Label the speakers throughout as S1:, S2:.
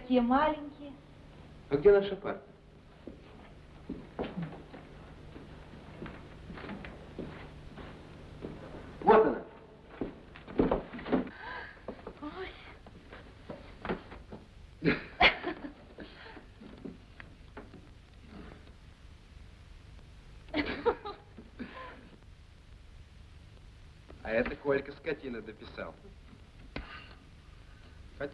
S1: такие маленькие.
S2: А где наша парта? Вот она.
S1: Ой.
S2: А это Колька скотина дописал.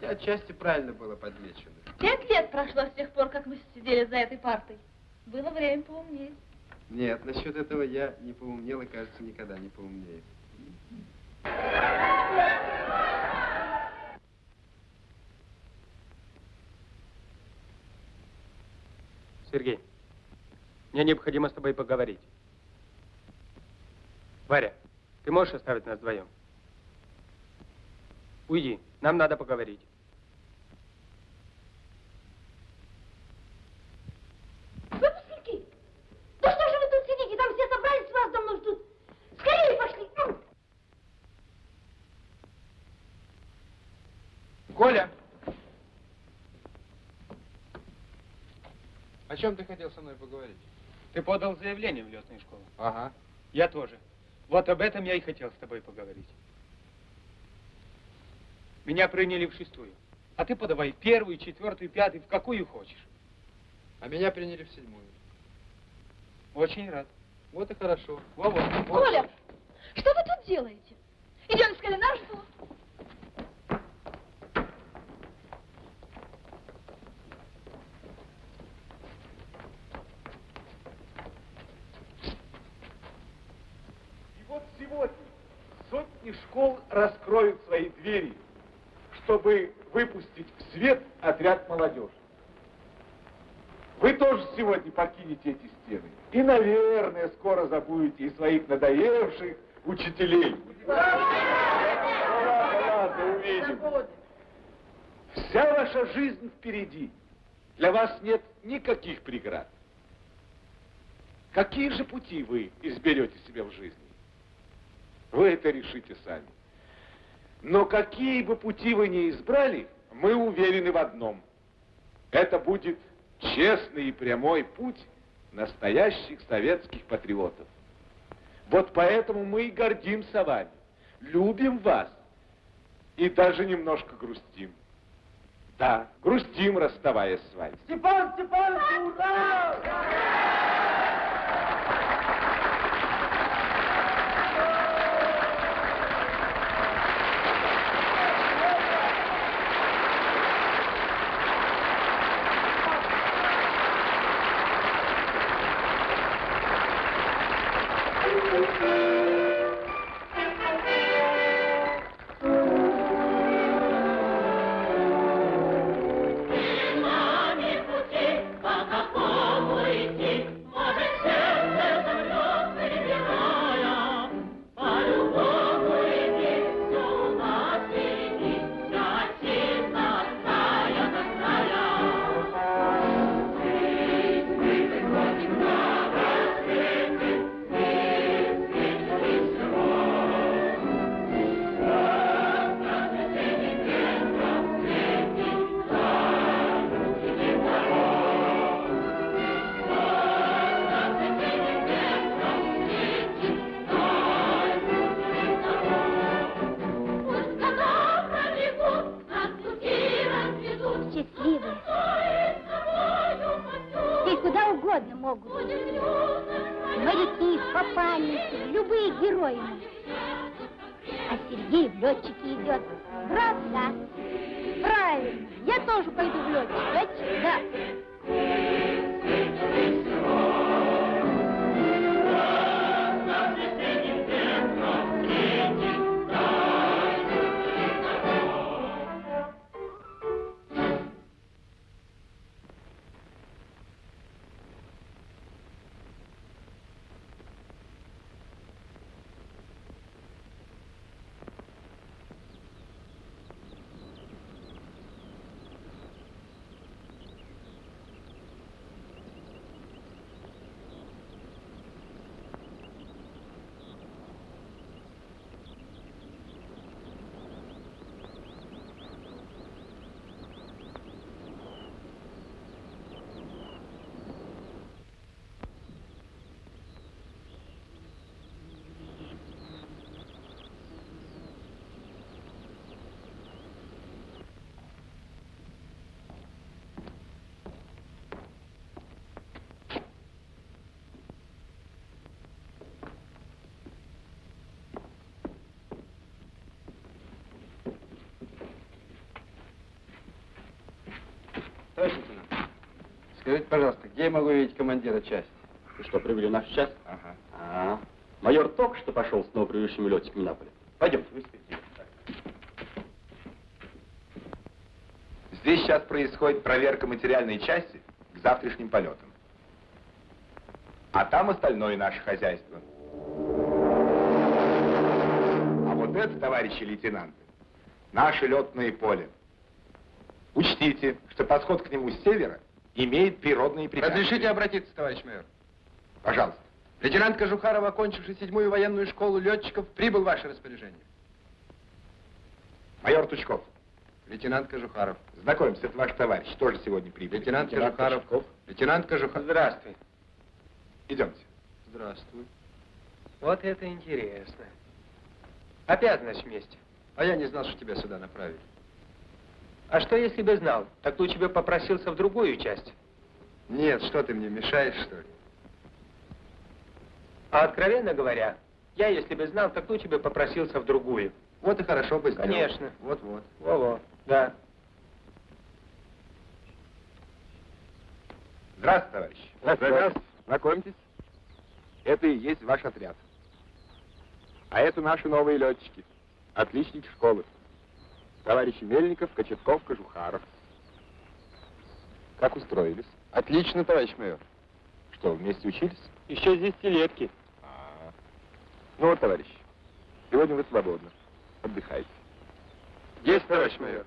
S2: Хотя отчасти правильно было подмечено.
S1: Пять лет прошло с тех пор, как мы сидели за этой партой. Было время поумнеть.
S2: Нет, насчет этого я не поумнел и, кажется, никогда не поумнею.
S3: Сергей, мне необходимо с тобой поговорить. Варя, ты можешь оставить нас вдвоем? Уйди, нам надо поговорить.
S1: Выпускники! Да что же вы тут сидите? Там все собрались, вас давно ждут. Скорее пошли! Ну!
S2: Коля! О чем ты хотел со мной поговорить?
S3: Ты подал заявление в летную школу.
S2: Ага.
S3: Я тоже. Вот об этом я и хотел с тобой поговорить. Меня приняли в шестую. А ты подавай первую, четвертую, пятую, в какую хочешь.
S2: А меня приняли в седьмую.
S3: Очень рад.
S2: Вот и хорошо.
S3: Во-во.
S1: Коля, что вы тут делаете? Идем скорее на ждут.
S4: Сегодня сотни школ раскроют свои двери, чтобы выпустить в свет отряд молодежи. Вы тоже сегодня покинете эти стены. И, наверное, скоро забудете и своих надоевших учителей. Ладно, ладно, увидим. Вся ваша жизнь впереди. Для вас нет никаких преград. Какие же пути вы изберете себе в жизни? Вы это решите сами. Но какие бы пути вы ни избрали, мы уверены в одном. Это будет честный и прямой путь настоящих советских патриотов. Вот поэтому мы и гордимся вами, любим вас и даже немножко грустим. Да, грустим, расставаясь с вами.
S5: Степан Степанович, ура!
S6: Счастливые. Угодно могут. Моряки, попанники, любые герои. А Сергей в летчики идет. Брат, да.
S1: Правильно. Я тоже пойду в летчик. Летчик, да.
S2: Скажите, пожалуйста, где я могу видеть командира части?
S7: Ты что, прибыли в нашу часть?
S2: Ага.
S7: А, майор только что пошел с новоприбывшими летчиками на поле. Пойдемте, вы спите.
S4: Здесь сейчас происходит проверка материальной части к завтрашним полетам. А там остальное наше хозяйство. А вот это, товарищи лейтенанты, наше летное поле. Учтите, что подход к нему с севера имеет природные препятствия.
S2: Разрешите обратиться, товарищ майор?
S4: Пожалуйста.
S2: Лейтенант Кожухаров, окончивший седьмую военную школу летчиков, прибыл в ваше распоряжение.
S4: Майор Тучков,
S2: Лейтенант Кожухаров.
S4: знакомься, это ваш товарищ, тоже сегодня прибыл.
S2: Лейтенант Кожухаров. Лейтенант Кожухаров.
S3: Здравствуй.
S4: Идемте.
S2: Здравствуй.
S3: Вот это интересно. Опять, значит, вместе.
S2: А я не знал, что тебя сюда направили.
S3: А что, если бы знал? Так лучше бы попросился в другую часть.
S2: Нет, что ты мне мешаешь, что ли?
S3: А откровенно говоря, я, если бы знал, так лучше бы попросился в другую.
S2: Вот и хорошо бы сделал.
S3: Конечно.
S2: Вот-вот.
S3: Во-во, да.
S4: Здравствуйте, товарищи. Здравствуйте. Знакомьтесь. Это и есть ваш отряд. А это наши новые летчики. Отличники школы. Товарищи Мельников, Кочетков, Кожухаров. Как устроились?
S2: Отлично, товарищ майор.
S4: Что, вместе учились?
S3: Еще с десятилетки.
S4: А. Ну вот, товарищи, сегодня вы свободны. Отдыхайте.
S2: Есть, товарищ майор.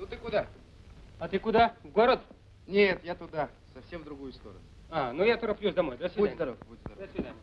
S2: Ну ты куда?
S3: А ты куда? В город?
S2: Нет, я туда, совсем в другую сторону.
S3: А, ну я тороплюсь домой. До свидания.
S2: Будь здоров, будь здоров.
S3: До свидания.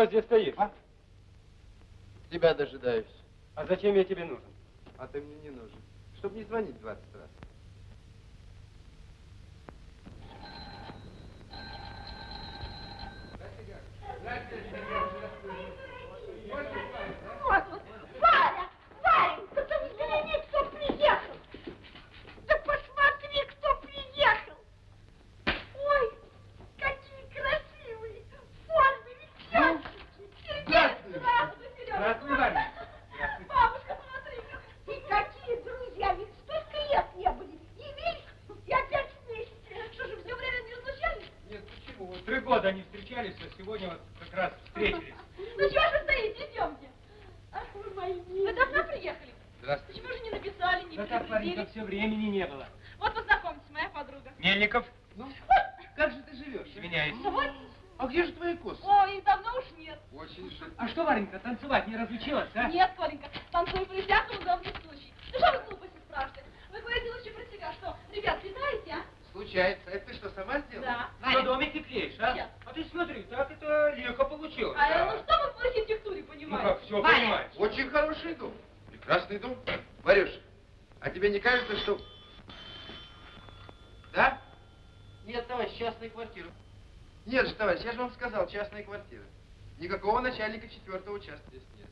S3: Чего здесь стоишь? А?
S2: Тебя дожидаюсь.
S3: а зачем я тебе нужен?
S2: А ты мне не нужен. Чтоб не звонить 20 раз.
S1: Вот, Варя, Варенька, ты взгляни, кто приехал. Да посмотри, кто приехал. Ой, какие красивые, в форме, ведь ясно.
S3: Вот три года они встречались, а сегодня вот как раз встретились.
S1: Ну чего же стоите, идемте. Ах вы мои. Вы давно приехали?
S2: Здравствуйте.
S1: Почему же не написали, не
S3: Да так, Варенька,
S1: предупредили?
S3: все времени не было.
S1: Вот познакомьтесь, моя подруга.
S3: Мельников,
S2: Ну, как же ты живешь? а?
S3: Извиняюсь.
S1: Вот.
S2: А где же твои косы?
S1: Ой, их давно уж нет.
S2: Очень жаль.
S3: А что, Варенька, танцевать не разучилась, а?
S1: Нет, Коленька, танцую при всяком удобном случае. Ну что вы глупости спрашиваете? Вы говорите лучше про себя, что, ребят, летаете, а?
S2: Случается. Это ты что, сама сделала?
S1: Да.
S3: На домике клеишь, а?
S1: Сейчас.
S3: А ты смотри, так это легко получилось.
S1: А
S3: да.
S1: ну что вы в архитектуре
S3: Ну
S1: понимаете?
S3: как, все
S8: Ваня.
S3: понимаешь.
S2: Очень хороший дом. Прекрасный дом. Варюш, а тебе не кажется, что... Да? Нет, товарищ, частная квартира. Нет же, товарищ, я же вам сказал, частная квартира. Никакого начальника четвертого участка здесь нет.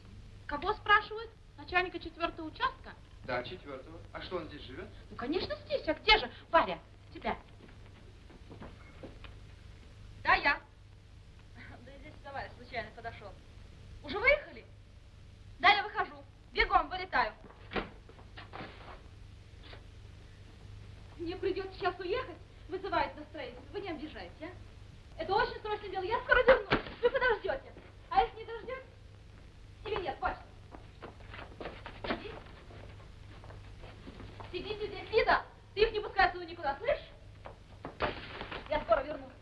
S1: Кого спрашивают? Начальника четвертого участка?
S2: Да, четвертого. А что, он здесь живет?
S1: Ну, конечно, здесь. А где же? Варя, тебя. Да, я. Да и здесь товарищ случайно подошел. Уже выехали? Да, я выхожу. Бегом, вылетаю. Мне придется сейчас уехать. Вызывает настроение. Вы не обижайте, а? Это очень срочное дело. Я скоро вернусь. Вы подождете. А если не дождетесь? Или нет? Сиди. Сидите здесь, Лида. Ты их не пускай отсюда никуда, слышишь? Я скоро вернусь.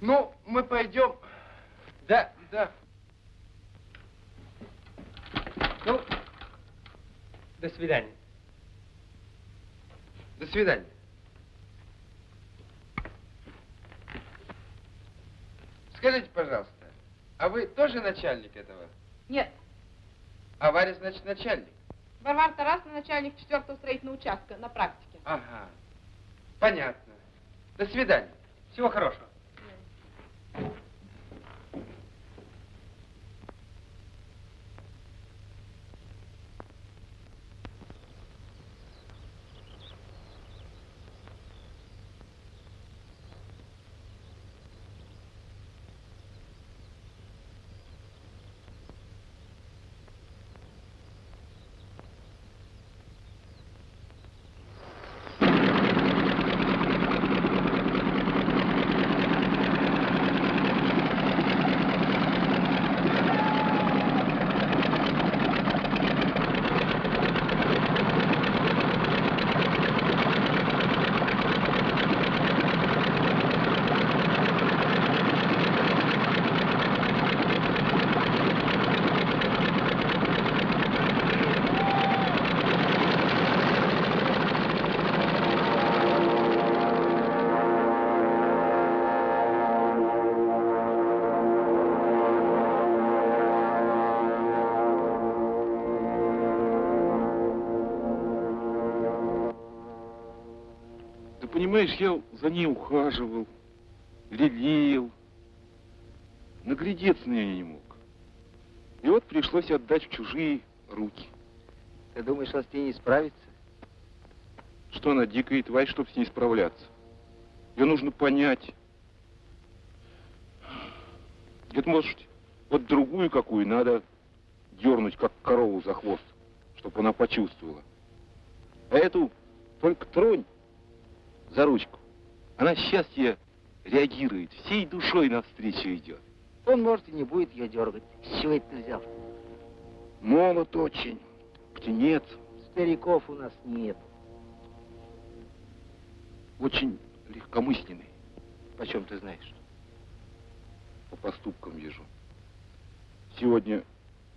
S2: Ну, мы пойдем. Да, да.
S3: Ну, до свидания.
S2: До свидания. Скажите, пожалуйста, а вы тоже начальник этого?
S9: Нет,
S2: А Варя, значит, начальник?
S9: Варвара Тарасовна, начальник четвертого строительного участка на практике.
S2: Ага. Понятно. До свидания.
S3: Всего хорошего.
S10: Thank you. Понимаешь, я за ней ухаживал, лелеял. Наглядеться на нее не мог. И вот пришлось отдать в чужие руки.
S2: Ты думаешь, он с ней не справится?
S10: Что она дикая тварь, чтобы с ней справляться? Ее нужно понять. Это, может, вот другую какую надо дернуть, как корову за хвост, чтобы она почувствовала. А эту только тронь за ручку. Она счастье реагирует, всей душой навстречу идет.
S5: Он, может, и не будет ее дергать. С чего это ты взял?
S10: Молод очень, птенец,
S5: Стариков у нас нет.
S10: очень легкомысленный,
S5: Почем ты знаешь?
S10: по поступкам вижу. Сегодня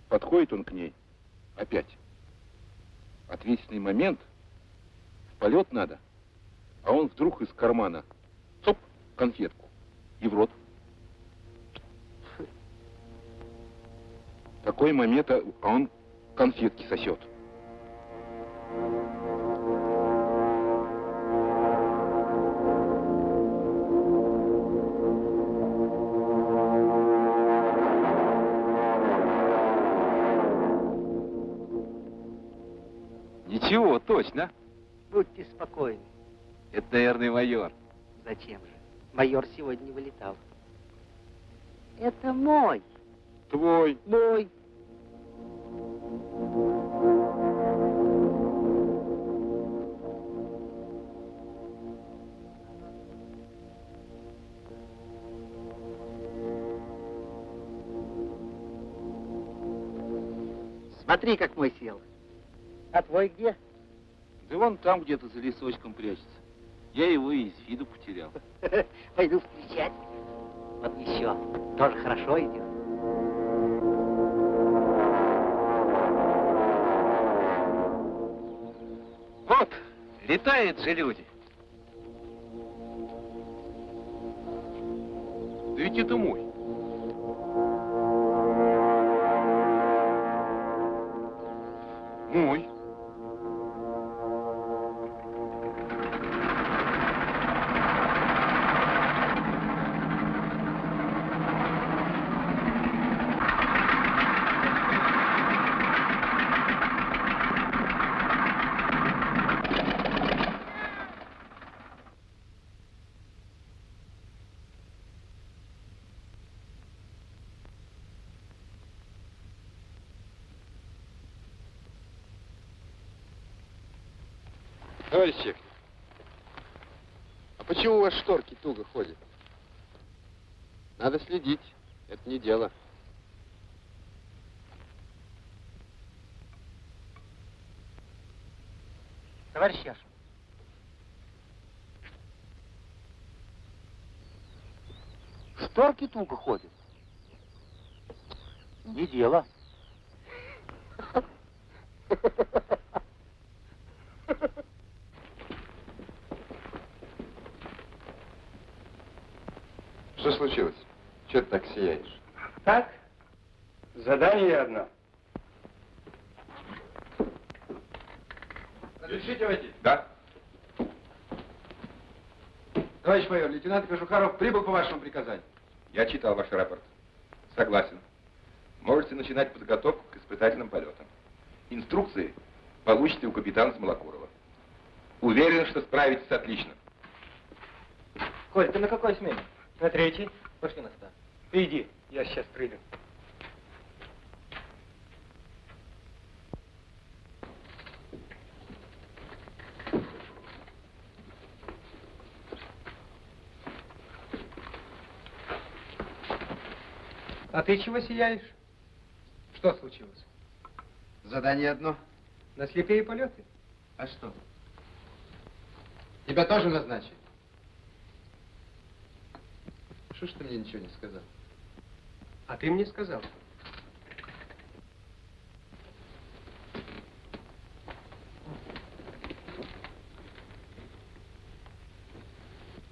S10: подходит он к ней, опять. Ответственный момент, в полет надо, а он вдруг из кармана, цоп, конфетку, и в рот. Такой момент, а а он конфетки сосет.
S2: Ничего, точно.
S5: Будьте спокойны.
S2: Это, наверное, майор.
S5: Зачем же? Майор сегодня вылетал. Это мой.
S4: Твой.
S5: Мой. Смотри, как мой сел. А твой где?
S10: Да вон там где-то за лесочком прячется. Я его из виду потерял.
S5: Пойду встречать. Вот еще. Тоже хорошо идет.
S10: Вот, летают же люди. Да ведь это мой. Мой.
S2: Товарищ Чехов, а почему у вас шторки туго ходят? Надо следить, это не дело.
S5: Товарищ Яшин. Шторки туго ходят. Не дело.
S2: Что случилось? Чего ты так сияешь?
S3: Так? Задание одно.
S2: Разрешите войти?
S4: Да.
S2: Товарищ майор, лейтенант Кожухаров прибыл по вашему приказанию.
S4: Я читал ваш рапорт. Согласен. Можете начинать подготовку к испытательным полетам. Инструкции получите у капитана Смолокурова. Уверен, что справитесь отлично.
S3: Коль, ты на какой смене? На третьей. Пошли на ста. Ты иди, я сейчас приду. А ты чего сияешь? Что случилось?
S2: Задание одно.
S3: На слепые полеты?
S2: А что? Тебя тоже назначили? Что ж ты мне ничего не сказал?
S3: А ты мне сказал.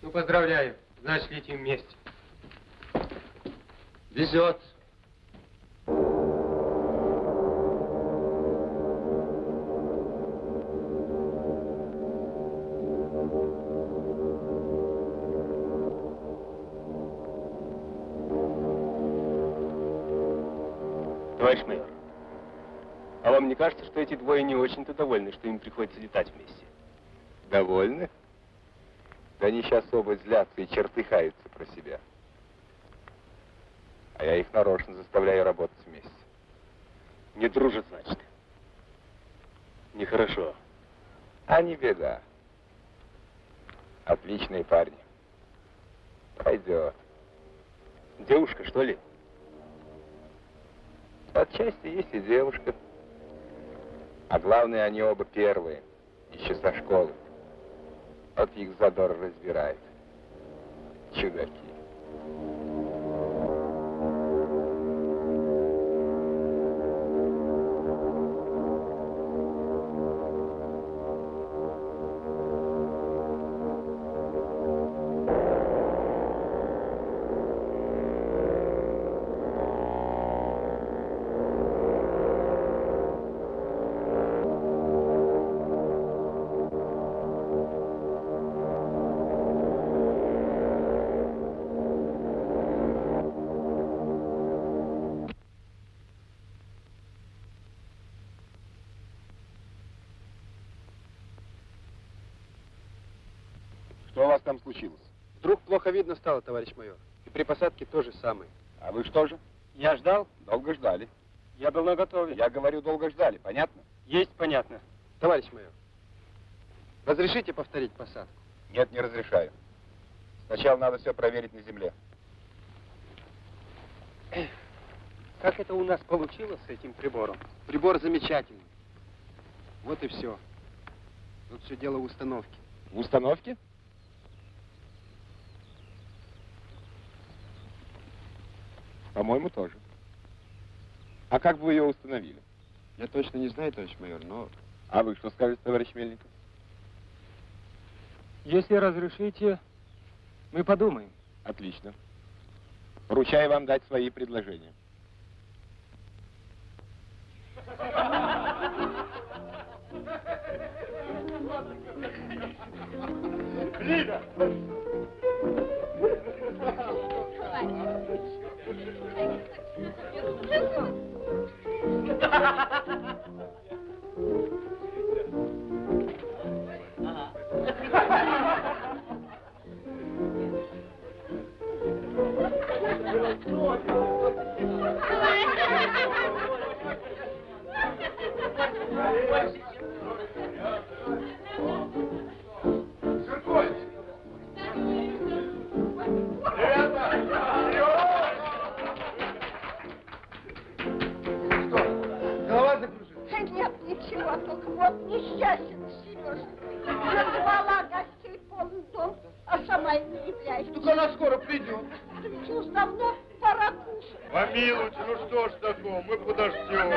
S3: Ну, поздравляю. Значит, летим вместе.
S2: Везет.
S10: Что эти двое не очень-то довольны, что им приходится летать вместе?
S4: Довольны? Да они сейчас оба злятся и чертыхаются про себя. А я их нарочно заставляю работать вместе.
S10: Не дружат, значит. Нехорошо.
S4: А не беда. Отличные парни. Пойдет.
S10: Девушка, что ли?
S4: Отчасти есть и девушка. А главное, они оба первые, еще со школы. Вот их задор разбирает. Чудаки.
S11: Плохо видно стало, товарищ майор. И при посадке то же самое.
S4: А вы что же?
S2: Я ждал,
S4: Долго ждали.
S2: я был наготове.
S4: Я говорю, долго ждали, понятно?
S2: Есть, понятно.
S11: Товарищ майор, разрешите повторить посадку?
S4: Нет, не разрешаю. Сначала надо все проверить на земле.
S2: Как это у нас получилось с этим прибором?
S11: Прибор замечательный. Вот и все. Тут все дело в установке.
S4: В установке? По-моему, тоже. А как бы вы ее установили?
S11: Я точно не знаю, товарищ майор, но
S4: А вы что скажете, товарищ Мельников?
S2: Если разрешите, мы подумаем.
S4: Отлично. Поручаю вам дать свои предложения.
S11: Голова
S12: вот несчастен Сережа. Назвала гостей полный дом, а сама и не является.
S11: Только она скоро придет.
S12: Да ведь уж давно пора кушать.
S3: Помилуйте, ну что ж такого, мы. Подождем,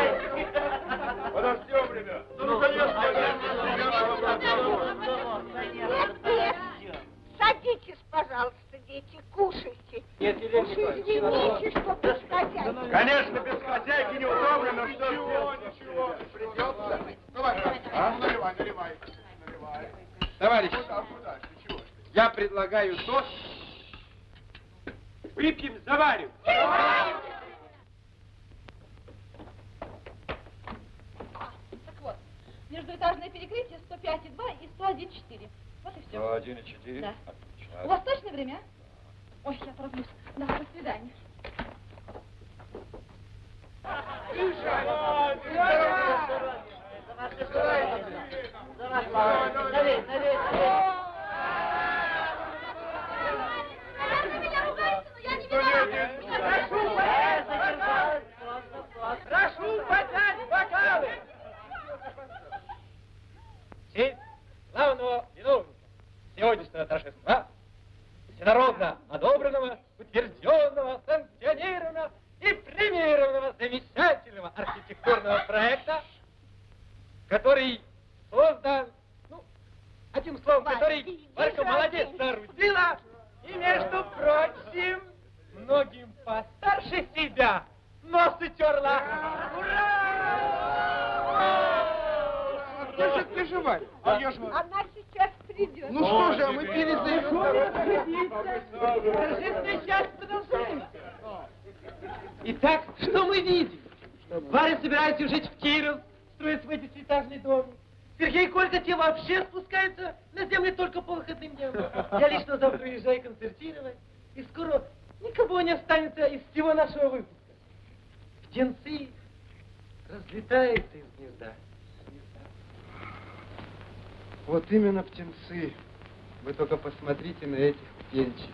S11: этих птенчиков.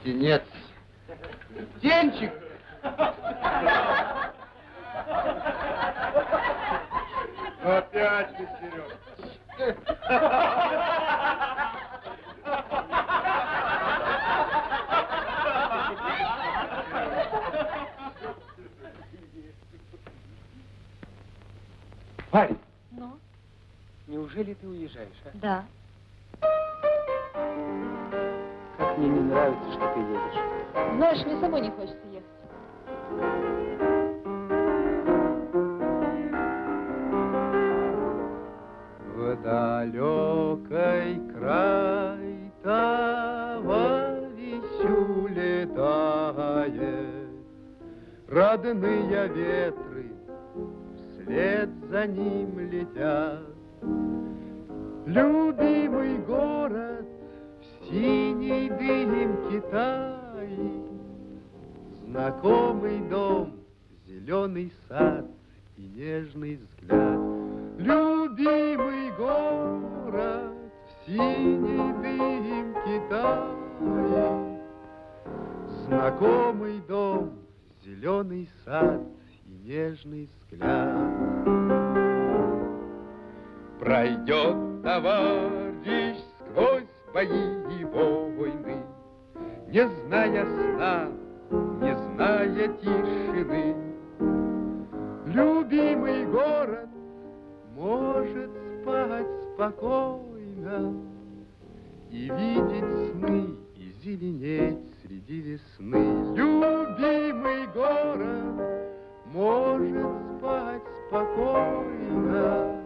S11: Птенец. Зеленый сад и нежный взгляд. Любимый город в синей дымке тает, Знакомый дом, зеленый сад и нежный взгляд. Пройдет товарищ сквозь бои и войны, Не зная сна, не зная тишины. Любимый город может спать спокойно И видеть сны, и зеленеть среди весны. Любимый город может спать спокойно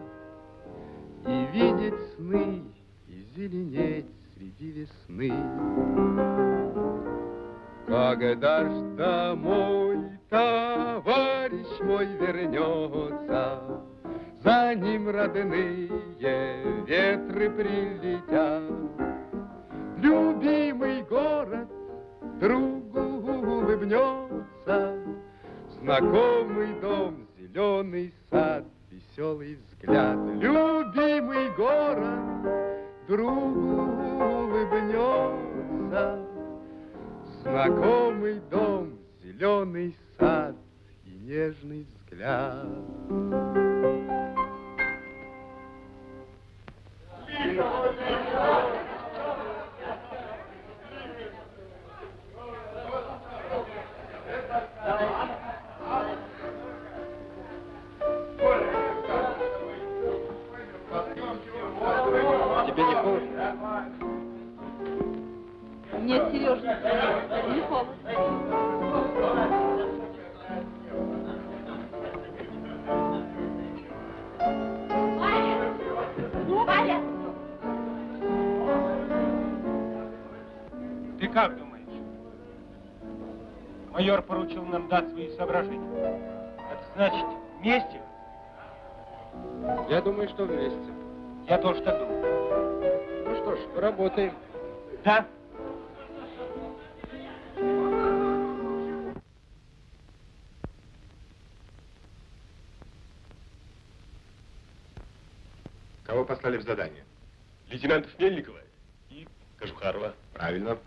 S11: И видеть сны, и зеленеть среди весны. Когда ж домой товарищ мой вернется, За ним родные ветры прилетят. Любимый город другу улыбнется, Знакомый дом, зеленый сад, веселый взгляд. Любимый город другу улыбнется, Знакомый дом, зеленый сад нежный взгляд.
S3: Тебе не холодно?
S13: Нет, Сережа, не холодно.
S14: Как думаешь? Майор поручил нам дать свои соображения. Это значит, вместе?
S11: Я думаю, что вместе.
S14: Я тоже так думаю.
S11: Ну что ж, поработаем.
S14: Да?
S15: Кого послали в задание?
S16: Лейтенантов Мельникова и Кожухарова.
S15: Правильно.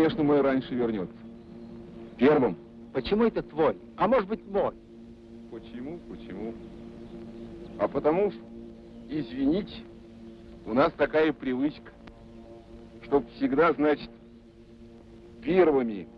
S4: Конечно, мой раньше вернется. Первым.
S17: Почему это твой? А может быть мой?
S4: Почему? Почему? А потому извините, у нас такая привычка, чтоб всегда, значит, первыми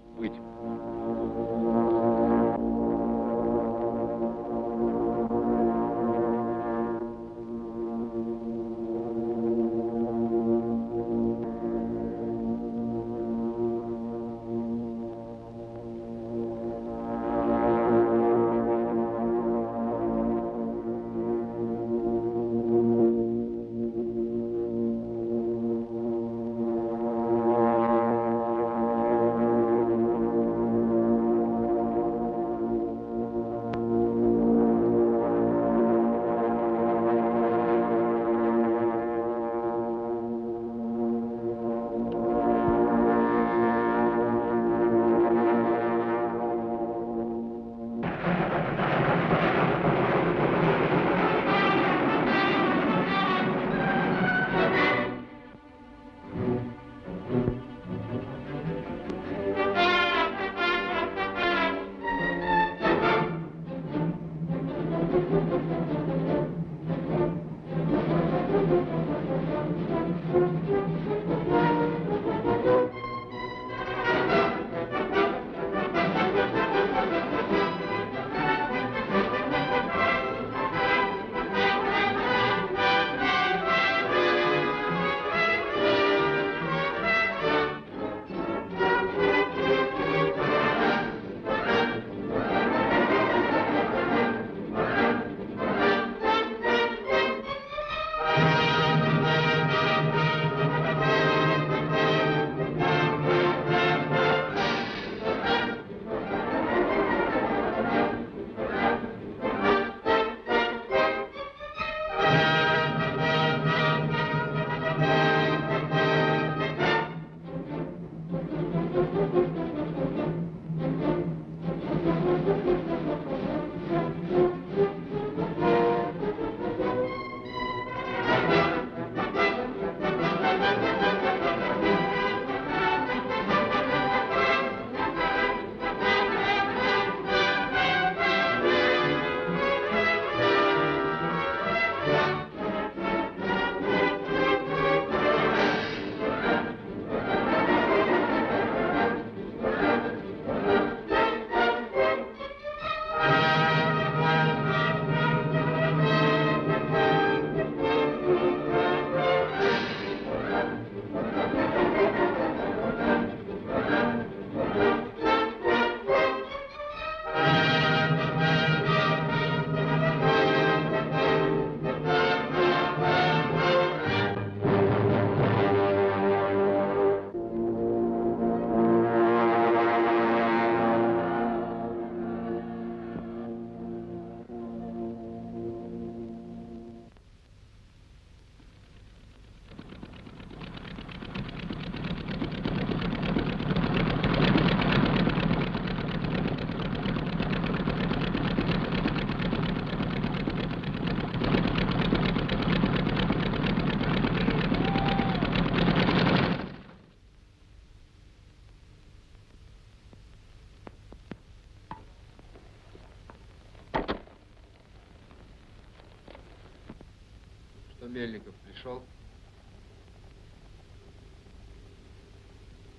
S2: Мельников пришел?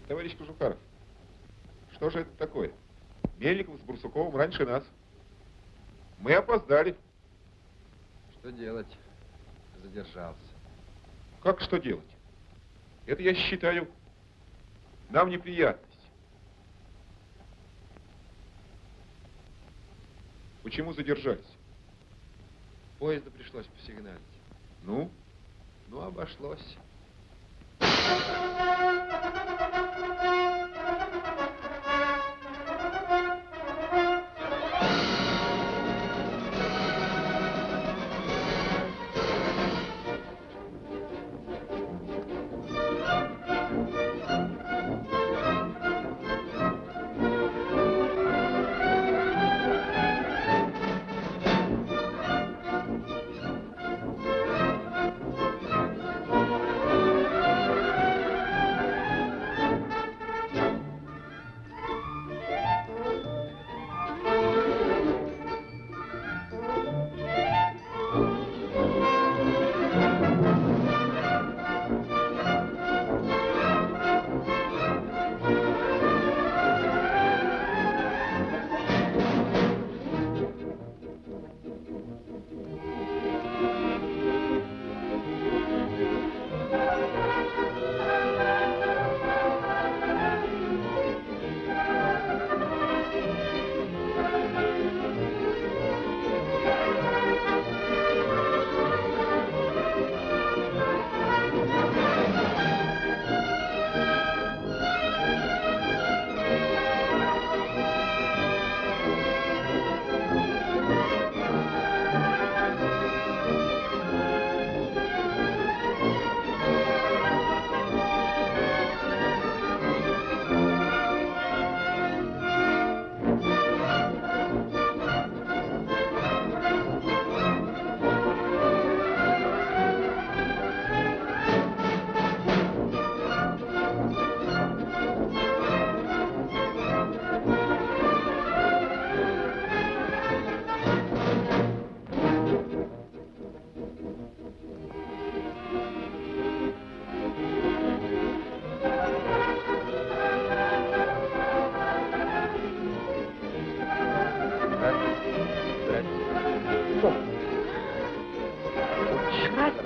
S4: Товарищ Кожухаров, что же это такое? Мельников с Бурсуковым раньше нас. Мы опоздали.
S2: Что делать? Задержался.
S4: Как что делать? Это, я считаю, нам неприятность. Почему задержались?
S2: Поезда пришлось посигналить.
S4: Ну?
S2: Ну, обошлось.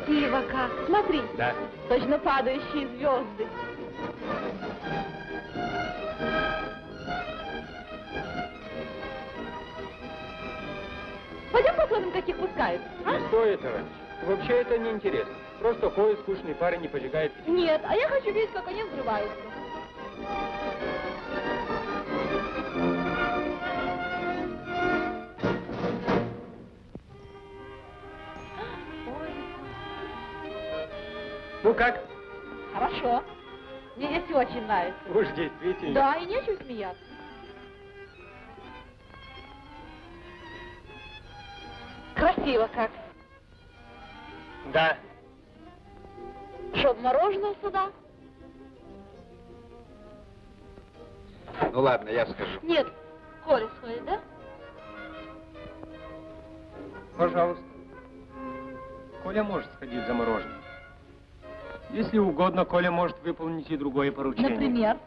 S1: Красиво как. Смотри.
S4: Да.
S1: Точно падающие звезды. Пойдем посмотрим, каких пускают. а?
S3: Не стоит, товарищ. Вообще это неинтересно. Просто ходит скучный парень и поджигает.
S1: Нет, а я хочу видеть, как они взрываются.
S3: Ну как?
S1: Хорошо. Мне здесь очень нравится.
S3: Уж действительно.
S1: Да, и нечего смеяться. Красиво как.
S3: Да.
S1: Что, мороженое сюда?
S2: Ну ладно, я скажу.
S1: Нет, Коля сходит, да?
S3: Пожалуйста. Коля может сходить за мороженым. Если угодно, Коля может выполнить и другое поручение.
S1: Например?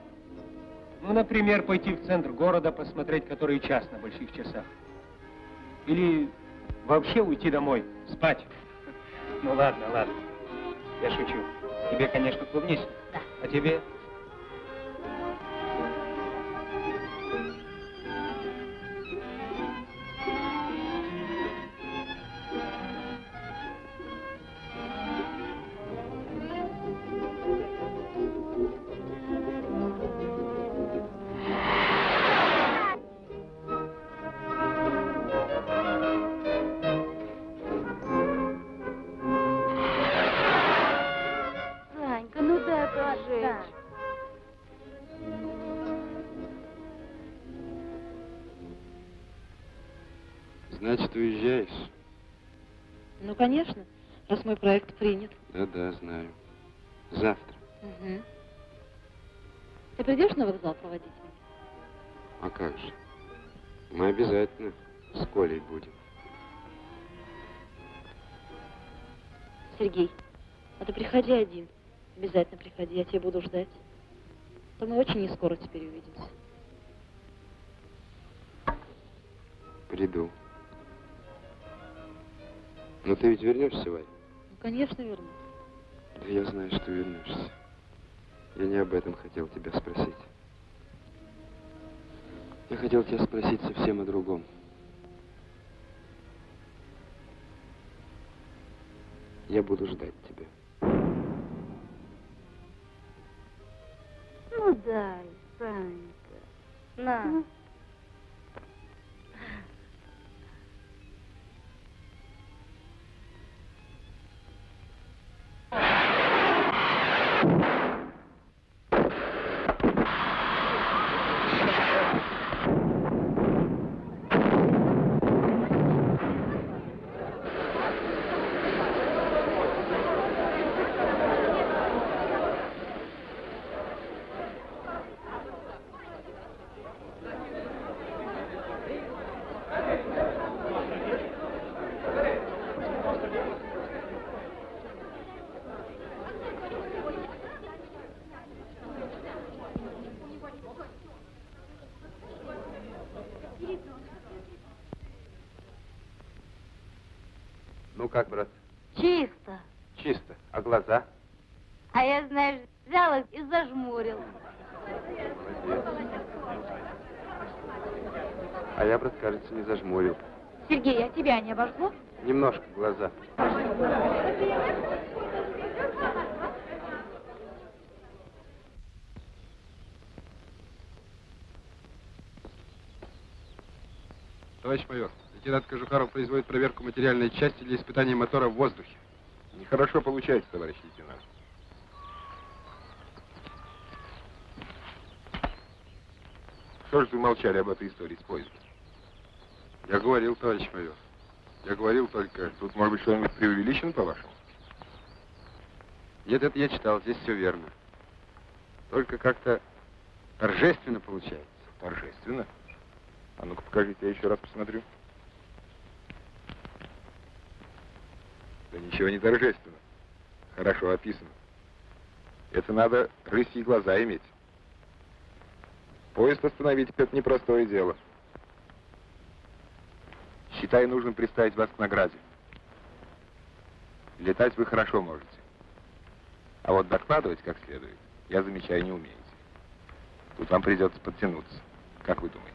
S3: Ну, например, пойти в центр города, посмотреть, который час на больших часах. Или вообще уйти домой, спать. Ну ладно, ладно. Я шучу. Тебе, конечно, клубнично.
S1: Да.
S3: А тебе?
S13: Скоро теперь увидимся.
S2: Приду. Но ты ведь вернешься, Варя?
S13: Ну, конечно, вернусь.
S2: Да я знаю, что вернешься. Я не об этом хотел тебя спросить. Я хотел тебя спросить совсем о другом. Я буду ждать тебя.
S18: Ну дай, Санька. На.
S2: Ну как, брат?
S18: Чисто.
S2: Чисто. А глаза?
S18: А я, знаешь, взял их и зажмурил.
S2: А я, брат, кажется, не зажмурил.
S18: Сергей, а тебя не обожгло?
S2: Немножко глаза.
S19: Товарищ майор, лейтенант Кожухаров производит проверку материальной части для испытания мотора в воздухе.
S4: Нехорошо получается, товарищ лейтенант. Что же вы молчали об этой истории с поездом?
S19: Я говорил, товарищ майор. Я говорил только...
S4: Тут, может быть, что-нибудь преувеличено, по-вашему?
S19: Нет, это я читал, здесь все верно. Только как-то торжественно получается.
S4: Торжественно? А ну-ка покажите, я еще раз посмотрю. Да ничего не торжественно. Хорошо описано. Это надо рысьи глаза иметь. Поезд остановить это непростое дело. Считай, нужно представить вас к награде. Летать вы хорошо можете. А вот докладывать как следует, я замечаю, не умеете. Тут вам придется подтянуться. Как вы думаете?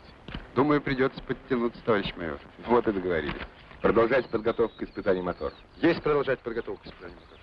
S19: Думаю, придется подтянуться, товарищ майор.
S4: Вот и договорились. Продолжать подготовку к испытанию мотора.
S19: Есть продолжать подготовку к испытанию мотора.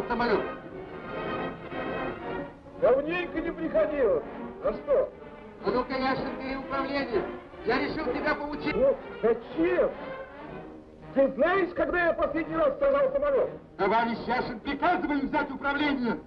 S20: В
S19: самолет?
S20: Давненько не приходилось. А что?
S19: А ну-ка, Яшин, бери управление. Я решил тебя поучить.
S20: Ну, зачем? Ты знаешь, когда я последний раз сажал самолет?
S19: Товарищ Яшин, приказываем взять управление.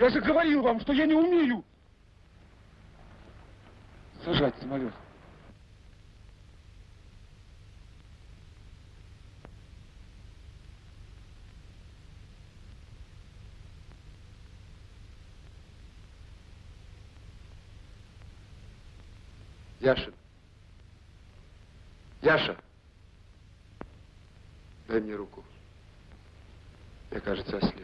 S20: Я же говорил вам, что я не умею сажать самолет.
S19: Яшин. Яша. Дай мне руку. Я, кажется, ослеп.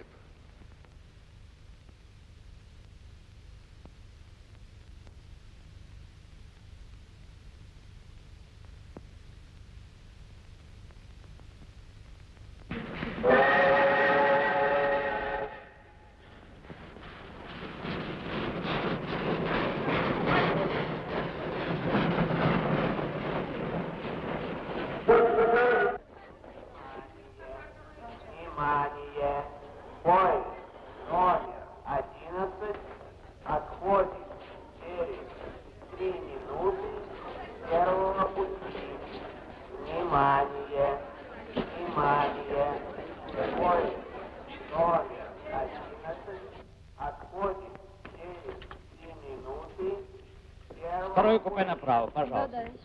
S21: Первого
S17: Второе купе направо, пожалуйста.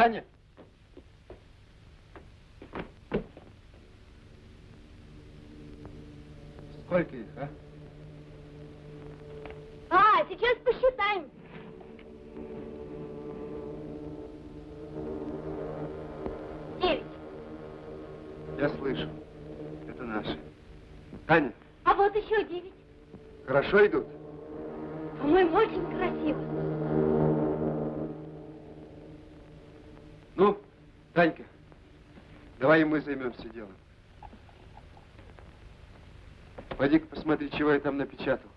S11: Таня? Сколько их, а?
S6: А, сейчас посчитаем. Девять.
S11: Я слышу. Это наши. Таня,
S6: А вот еще девять.
S11: хорошо идут? Займемся делом. Пойди-ка посмотри, чего я там напечатал.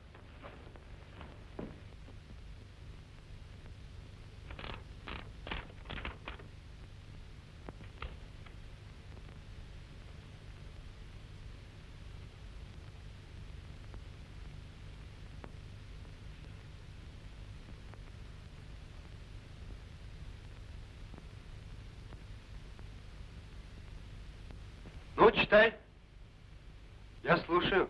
S11: Ну, читай. Я слушаю.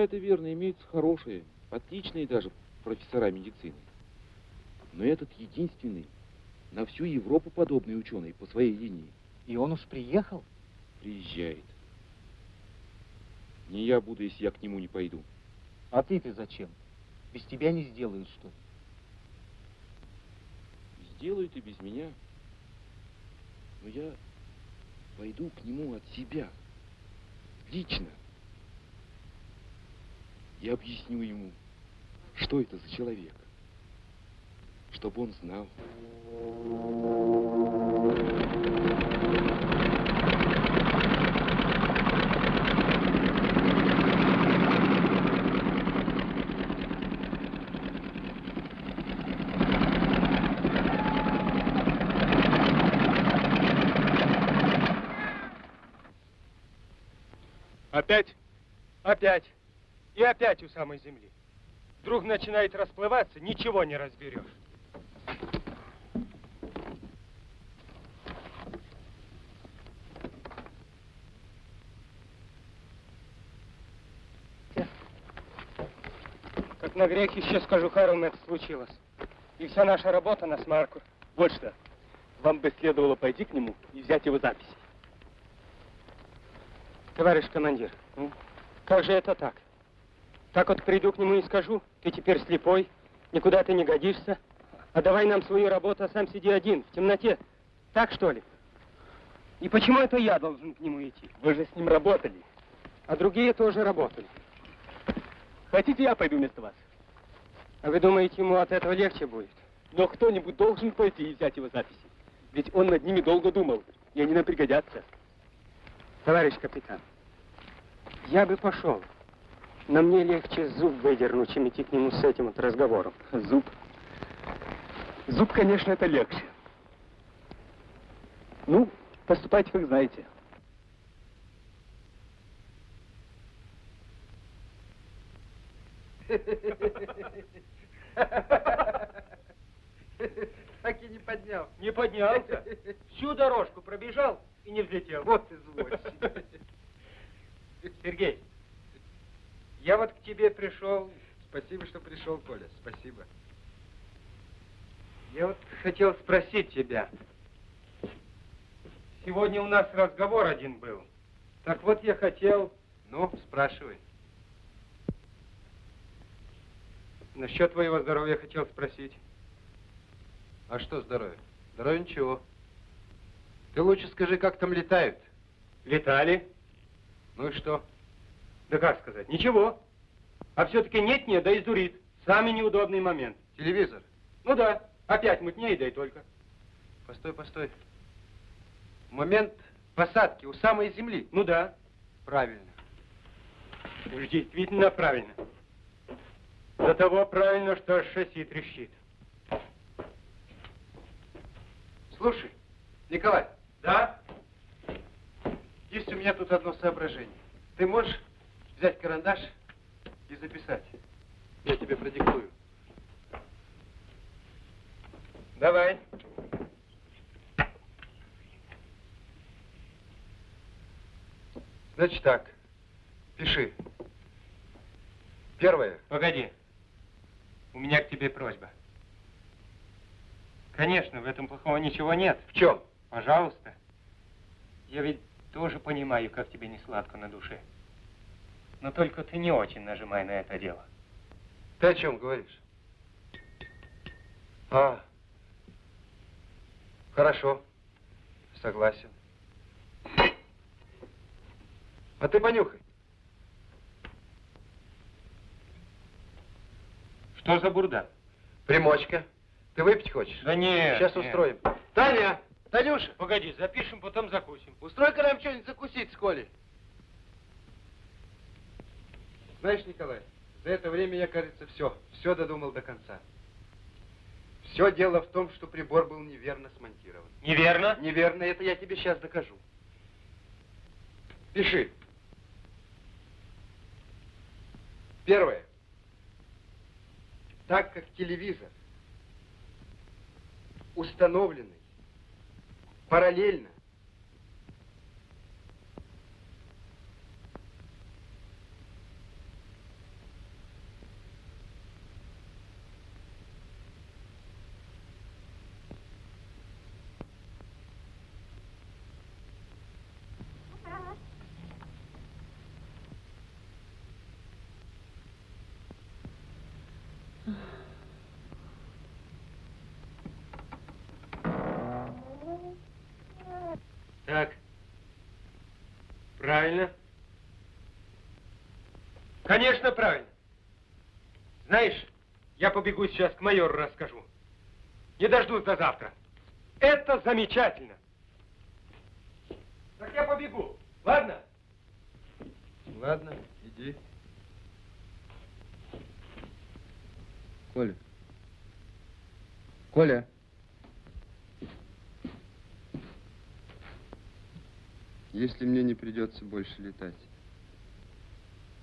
S10: Это верно, имеются хорошие, отличные даже профессора медицины. Но этот единственный на всю Европу подобный ученый по своей линии.
S17: И он уж приехал?
S10: Приезжает. Не я буду, если я к нему не пойду.
S17: А ты-то зачем? Без тебя не сделают, что?
S10: Сделают и без меня. Но я пойду к нему от себя. Лично. И объясню ему, что это за человек. Чтобы он знал.
S3: Опять? Опять. И опять у самой земли. Вдруг начинает расплываться, ничего не разберешь. Как на грех еще скажу, Харон, это случилось. И вся наша работа на смарку.
S16: Вот что. Вам бы следовало пойти к нему и взять его записи.
S3: Товарищ командир, как же это так? Так вот приду к нему и скажу, ты теперь слепой, никуда ты не годишься, а давай нам свою работу, а сам сиди один, в темноте. Так что ли? И почему это я должен к нему идти?
S16: Вы же с ним работали.
S3: А другие тоже работали.
S16: Хотите, я пойду вместо вас?
S3: А вы думаете, ему от этого легче будет?
S16: Но кто-нибудь должен пойти и взять его записи. Ведь он над ними долго думал, и они нам пригодятся.
S3: Товарищ капитан, я бы пошел. Но мне легче зуб выдернуть, чем идти к нему с этим вот разговором.
S16: Зуб? Зуб, конечно, это легче. Ну, поступайте, как знаете.
S2: Так и не поднял.
S3: Не поднялся. Всю дорожку пробежал и не взлетел.
S2: Вот извозчик.
S3: Сергей, я вот к тебе пришел.
S2: Спасибо, что пришел, Коля. Спасибо.
S3: Я вот хотел спросить тебя. Сегодня у нас разговор один был. Так вот я хотел...
S2: Ну, спрашивай.
S3: Насчет твоего здоровья хотел спросить.
S2: А что здоровье? Здоровье ничего. Ты лучше скажи, как там летают.
S3: Летали.
S2: Ну и что?
S3: Да как сказать? Ничего. А все-таки нет-нет, да издурит. Самый неудобный момент.
S2: Телевизор?
S3: Ну да. Опять мутнее, да и только.
S2: Постой, постой. Момент посадки у самой земли.
S3: Ну да.
S2: Правильно.
S3: Уж действительно правильно. До того правильно, что шасси трещит.
S2: Слушай, Николай.
S3: Да?
S2: Есть у меня тут одно соображение. Ты можешь взять карандаш и записать? Я тебе продиктую.
S3: Давай.
S2: Значит так, пиши. Первое.
S3: Погоди. У меня к тебе просьба. Конечно, в этом плохого ничего нет.
S2: В чем?
S3: Пожалуйста. Я ведь тоже понимаю, как тебе не сладко на душе. Но только ты не очень нажимай на это дело.
S2: Ты о чем говоришь? А, хорошо, согласен. А ты понюхай.
S3: Что за бурда?
S2: Примочка. Ты выпить хочешь?
S3: Да нет.
S2: Сейчас
S3: нет.
S2: устроим. Таня! Танюша!
S3: Погоди, запишем, потом закусим.
S2: Устрой-ка нам что-нибудь закусить с Колей. Знаешь, Николай, за это время я, кажется, все, все додумал до конца. Все дело в том, что прибор был неверно смонтирован.
S3: Неверно?
S2: Неверно, это я тебе сейчас докажу. Пиши. Первое. Так как телевизор установленный параллельно
S3: Так. Правильно. Конечно, правильно. Знаешь, я побегу сейчас к майору расскажу. Не дождусь до завтра. Это замечательно. Так я побегу. Ладно?
S2: Ладно, иди. Коля. Коля. Если мне не придется больше летать,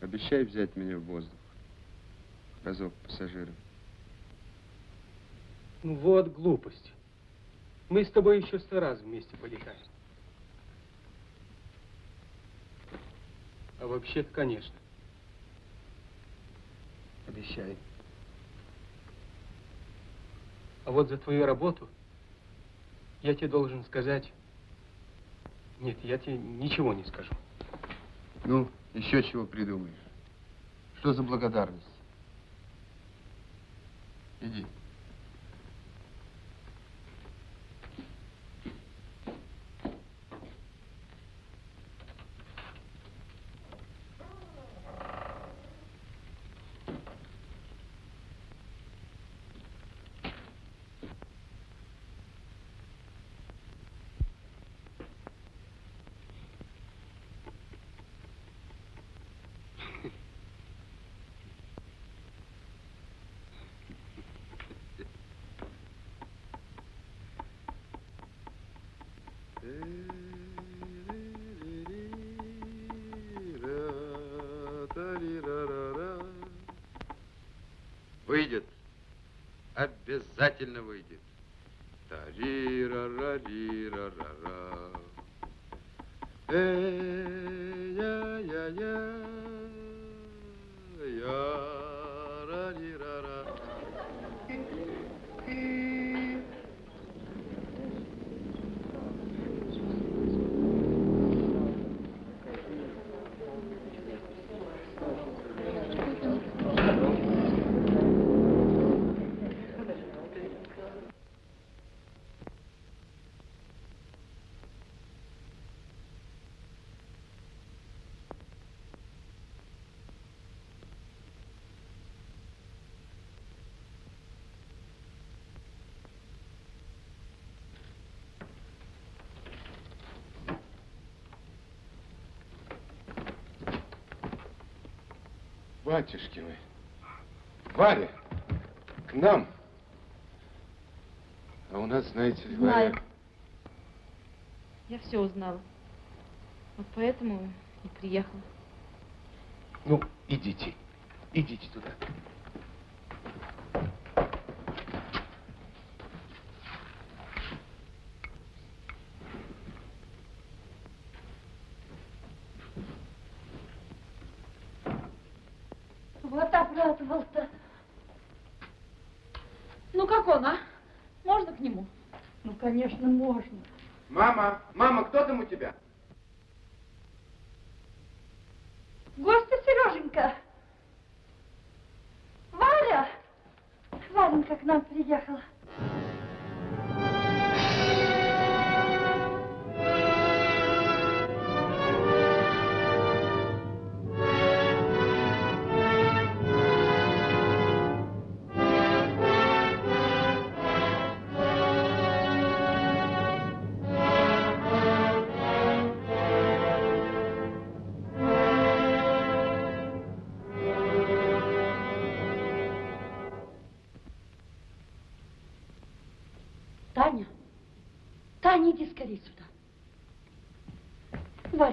S2: обещай взять меня в воздух. Разок пассажиром.
S3: Ну вот глупость. Мы с тобой еще сто раз вместе полетаем. А вообще-то, конечно.
S2: Обещай.
S3: А вот за твою работу я тебе должен сказать... Нет, я тебе ничего не скажу.
S2: Ну, еще чего придумаешь? Что за благодарность? Иди. Выйдет. Обязательно выйдет. Тари-ра-ра-ри-ра-ра-ра. Эй-я-я-я.
S6: Батюшки вы. Варя, к нам. А у нас, знаете ли,
S22: Знаю.
S6: Варя...
S22: Я все узнала. Вот поэтому и приехала.
S6: Ну, идите. Идите туда.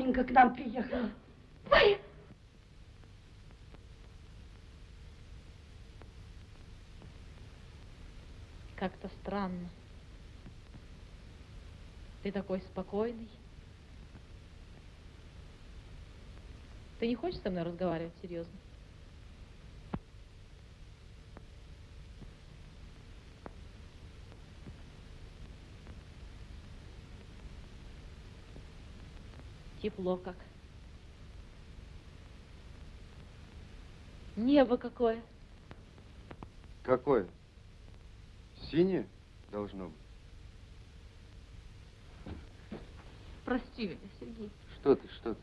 S13: Варенька к нам приехала. Варя!
S22: Как-то странно. Ты такой спокойный. Ты не хочешь со мной разговаривать серьезно? Тепло как. Небо какое.
S2: Какое? Синее должно быть.
S22: Прости меня, Сергей.
S2: Что ты, что ты?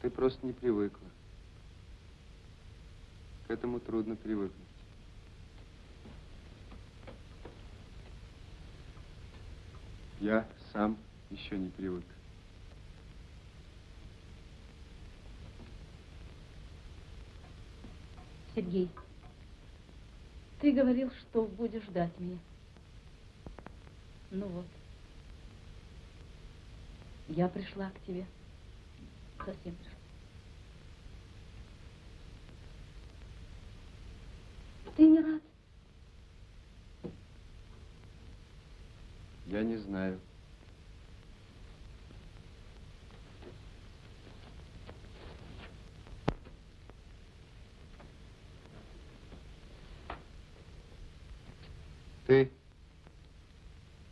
S2: Ты просто не привыкла. К этому трудно привыкнуть. Я сам еще не привык.
S22: Сергей, ты говорил, что будешь ждать меня. Ну вот. Я пришла к тебе. Совсем пришла.
S13: Ты не рад?
S2: Я не знаю. Ты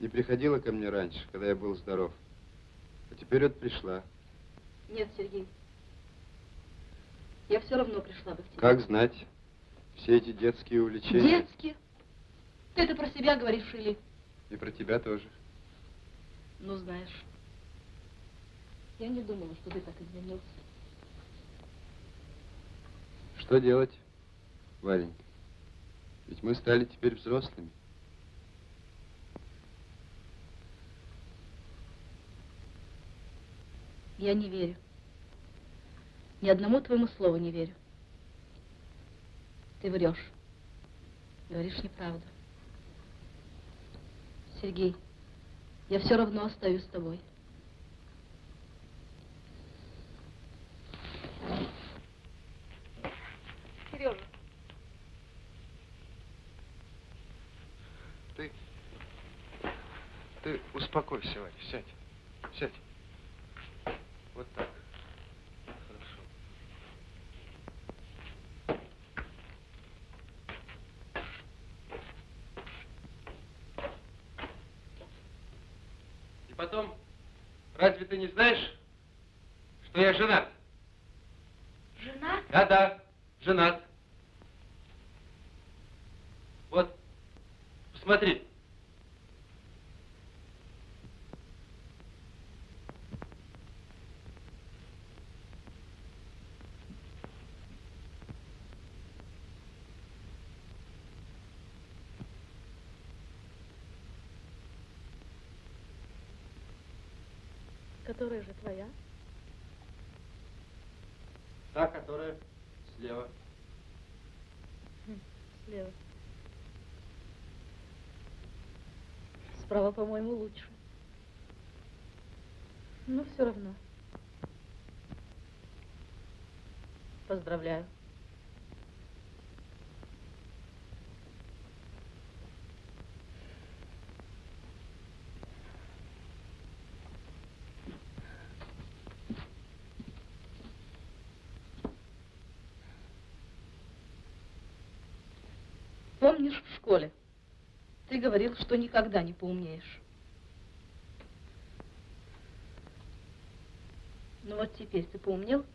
S2: не приходила ко мне раньше, когда я был здоров. А теперь вот пришла.
S22: Нет, Сергей. Я все равно пришла бы к тебе.
S2: Как знать, все эти детские увлечения.
S22: Детские? Ты это про себя говоришь или?
S2: И про тебя тоже.
S22: Ну, знаешь, я не думала, что ты так изменился.
S2: Что делать, Варенька? Ведь мы стали теперь взрослыми.
S22: Я не верю. Ни одному твоему слову не верю. Ты врешь. Говоришь неправду. Сергей, я все равно остаюсь с тобой.
S23: Сережа,
S2: Ты... Ты успокойся, Варя, сядь. Сядь. Вот так. Хорошо. И потом, разве ты не знаешь, что я женат?
S13: Жена?
S2: Да-да, женат. Вот, посмотри.
S22: Которая же твоя?
S2: Та, которая слева.
S13: Слева. Справа, по-моему, лучше. Но все равно. Поздравляю. Помнишь в школе? Ты говорил, что никогда не поумнеешь. Ну вот теперь ты поумнел?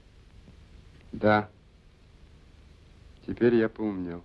S11: Да. Теперь я поумнел.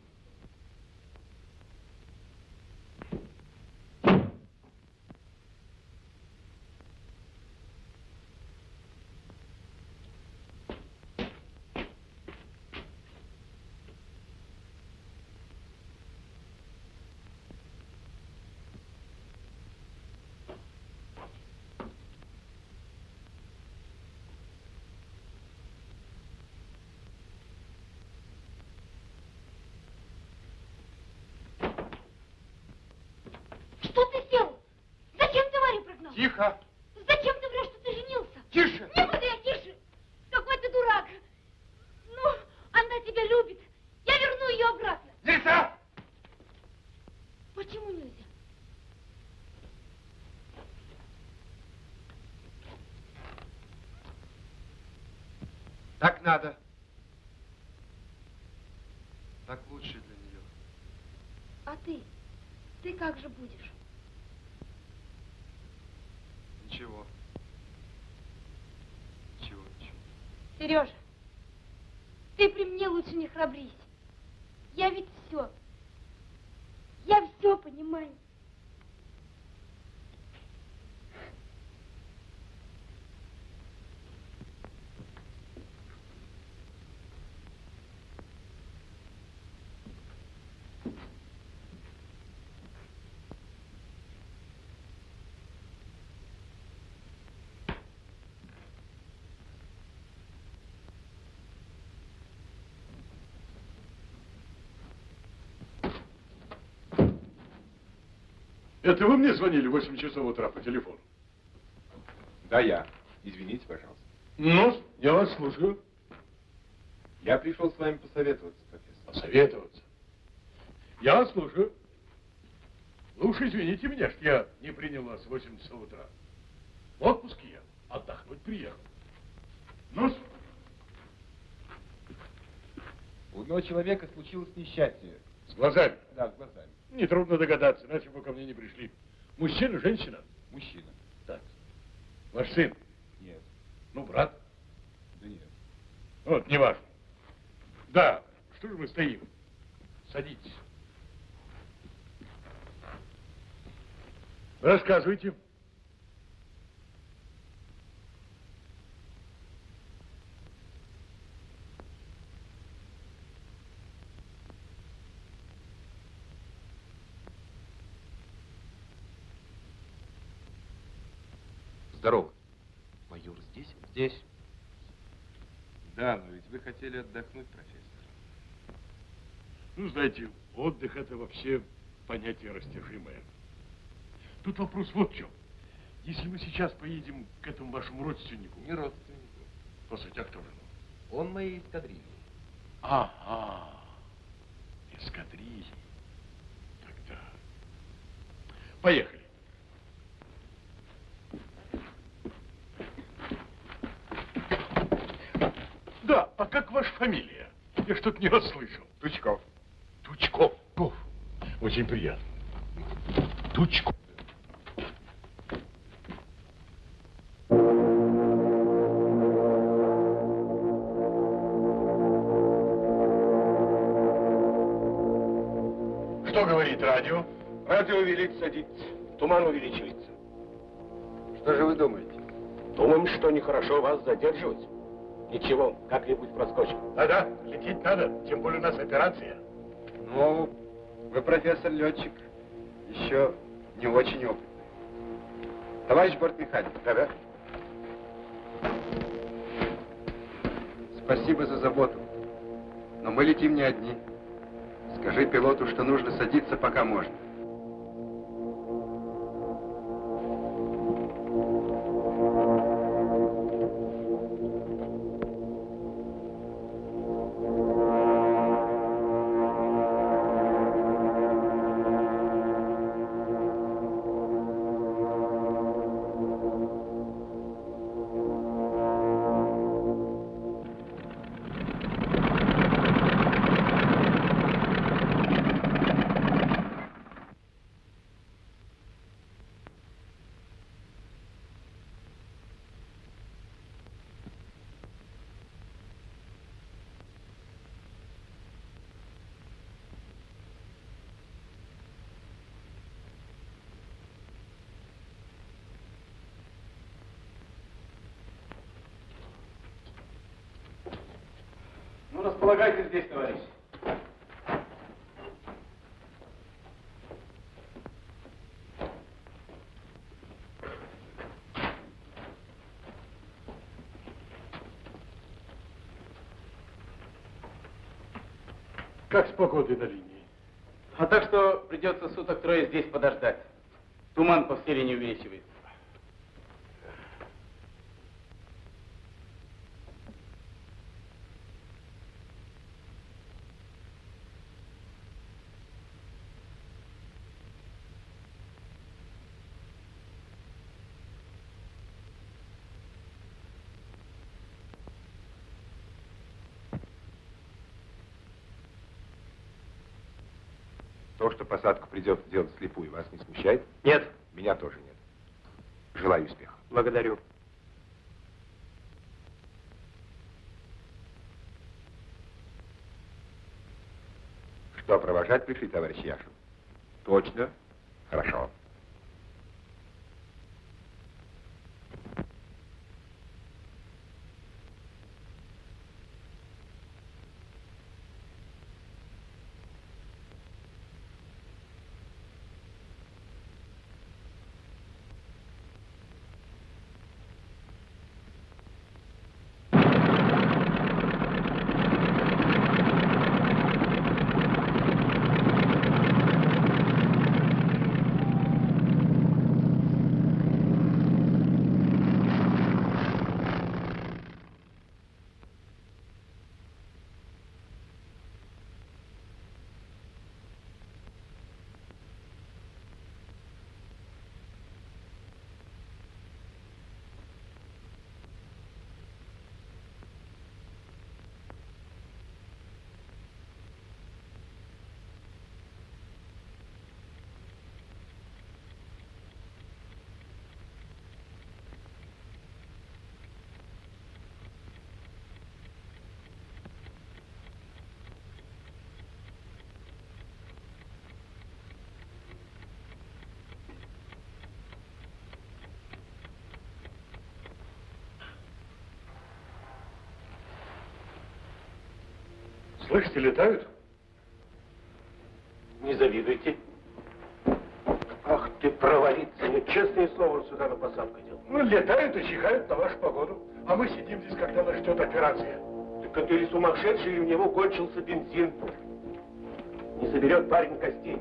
S1: Что ты сделал? Зачем ты Варю прогнал?
S2: Тихо!
S1: Зачем ты врешь, что ты женился?
S2: Тише!
S1: Не буду я тише! Какой ты дурак! Ну, она тебя любит. Я верну ее обратно.
S2: Нельзя!
S1: Почему нельзя?
S11: Так надо. Так лучше для нее.
S1: А ты? Ты как же будешь?
S11: Ничего. Ничего, ничего.
S1: Сережа, ты при мне лучше не храбрись. Я ведь все. Я все понимаю.
S15: Это вы мне звонили в 8 часов утра по телефону?
S4: Да, я. Извините, пожалуйста.
S15: Ну, я вас слушаю.
S4: Я пришел с вами посоветоваться, профессор.
S15: Посоветоваться. Я вас слушаю. Вы уж извините меня, что я не принял вас в 8 часов утра. В отпуске я. Отдохнуть приехал. ну
S4: У одного человека случилось несчастье.
S15: С глазами?
S4: Да, с глазами.
S15: Нетрудно догадаться, иначе бы ко мне не пришли. Мужчина, женщина?
S4: Мужчина.
S15: Так. Ваш сын?
S4: Нет.
S15: Ну, брат?
S4: Да нет.
S15: Вот, неважно. Да, что же мы стоим? Садитесь. Рассказывайте.
S4: Здорово. Майор здесь?
S2: Здесь. Да, но ведь вы хотели отдохнуть, профессор.
S15: Ну, знаете, отдых это вообще понятие растяжимое. Тут вопрос вот в чем. Если мы сейчас поедем к этому вашему родственнику...
S2: Не родственнику.
S15: По сути, а кто же?
S2: Он моей эскадрильи.
S15: Ага. Эскадрильи. Тогда... Поехали. Да, а как ваша фамилия? Я что-то не расслышал.
S2: Тучков.
S15: Тучков. Ков. Очень приятно. Тучков. Что говорит радио?
S16: Радио велит садиться, туман увеличивается.
S11: Что же вы думаете?
S16: Думаем, что нехорошо вас задерживать. Ничего, как-нибудь проскочим.
S15: Да-да, лететь надо, тем более у нас операция.
S11: Ну, вы профессор-летчик, еще не очень опытный. Товарищ бортмеханик.
S16: Да-да.
S2: Спасибо за заботу. Но мы летим не одни. Скажи пилоту, что нужно садиться, пока можно.
S16: Располагайтесь здесь, товарищ.
S15: Как с погодой на линии?
S16: А так что придется суток трое здесь подождать. Туман по всей линии увеличивается.
S4: Посадку придется делать слепую, вас не смущает?
S16: Нет.
S4: Меня тоже нет. Желаю успеха.
S16: Благодарю.
S4: Что, провожать пришли, товарищ Яшин? Точно? Хорошо.
S15: Слышите, летают?
S24: Не завидуйте. Ах ты, провалиться, я честное слово сюда на посадку делал.
S15: Ну, летают и чихают на вашу погоду. А мы сидим здесь, когда нас ждет операция.
S24: Так это или сумасшедший, или у него кончился бензин. Не соберет парень костей.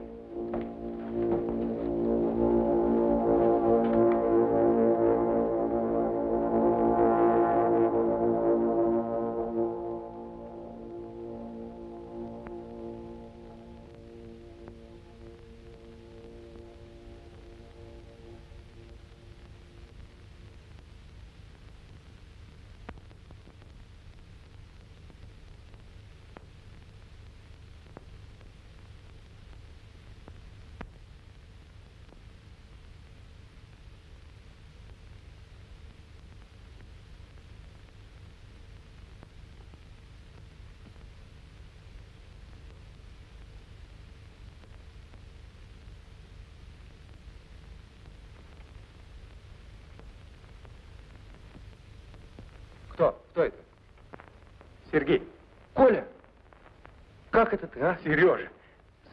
S3: Как это ты, а? Сережа.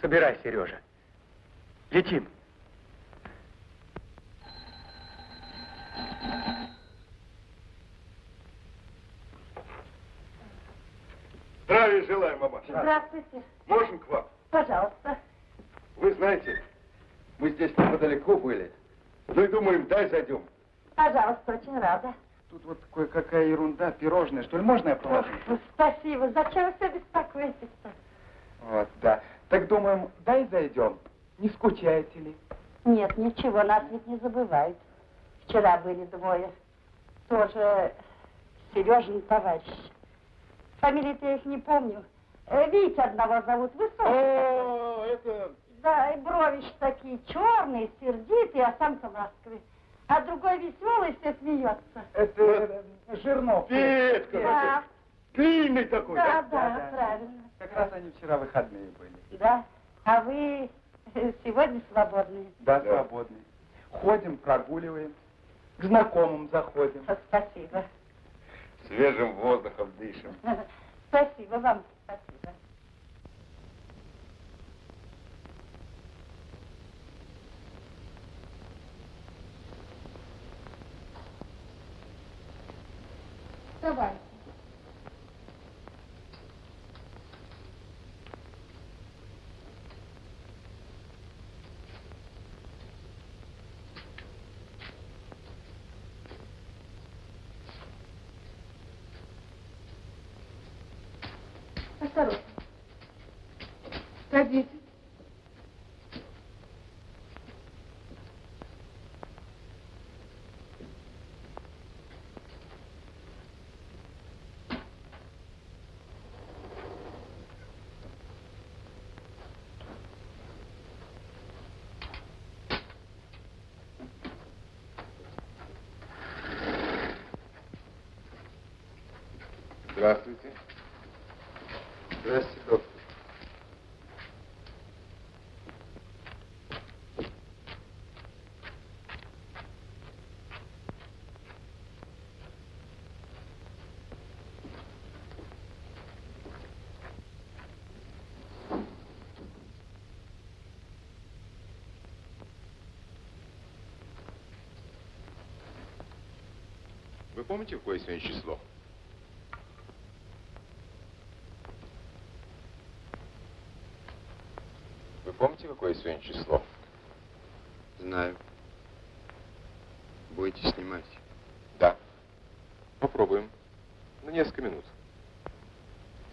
S3: Собирай, Сережа. Летим.
S25: Здравия желаю, мамаша.
S6: Здравствуйте.
S25: Можем к вам?
S6: Пожалуйста.
S25: Вы знаете, мы здесь неподалеку были. Ну и думаем, дай зайдем.
S6: Пожалуйста, очень рада.
S25: Тут вот кое-какая ерунда, пирожное, что ли, можно я положу?
S6: Ох, спасибо. Зачем вы все беспокоитесь-то?
S25: Вот, да. Так думаем, дай зайдем. Не скучаете ли?
S6: Нет, ничего, нас ведь не забывают. Вчера были двое. Тоже Сережин товарищ. Фамилии-то я их не помню. Э, Вить одного зовут, высокий.
S25: О, это...
S6: Да, и бровищ такие черные, сердитые, а сам-то ласковый. А другой веселый, все смеется.
S25: Это Жирнов. Петька.
S6: Да.
S25: Длинный такой,
S6: Да,
S25: да?
S6: да, правильно.
S25: Как раз они вчера выходные были.
S6: Да. А вы э, сегодня свободные?
S25: Да, свободные. Ходим, прогуливаем. К знакомым заходим.
S6: Спасибо.
S25: Свежим воздухом дышим.
S6: Спасибо вам, спасибо.
S9: Давай. Осторожно. Садитесь.
S10: Здравствуйте.
S25: Здравствуйте, доктор.
S10: Вы помните, какое сегодня число? Вы помните, какое сегодня число?
S25: Знаю. Будете снимать?
S10: Да. Попробуем. На несколько минут.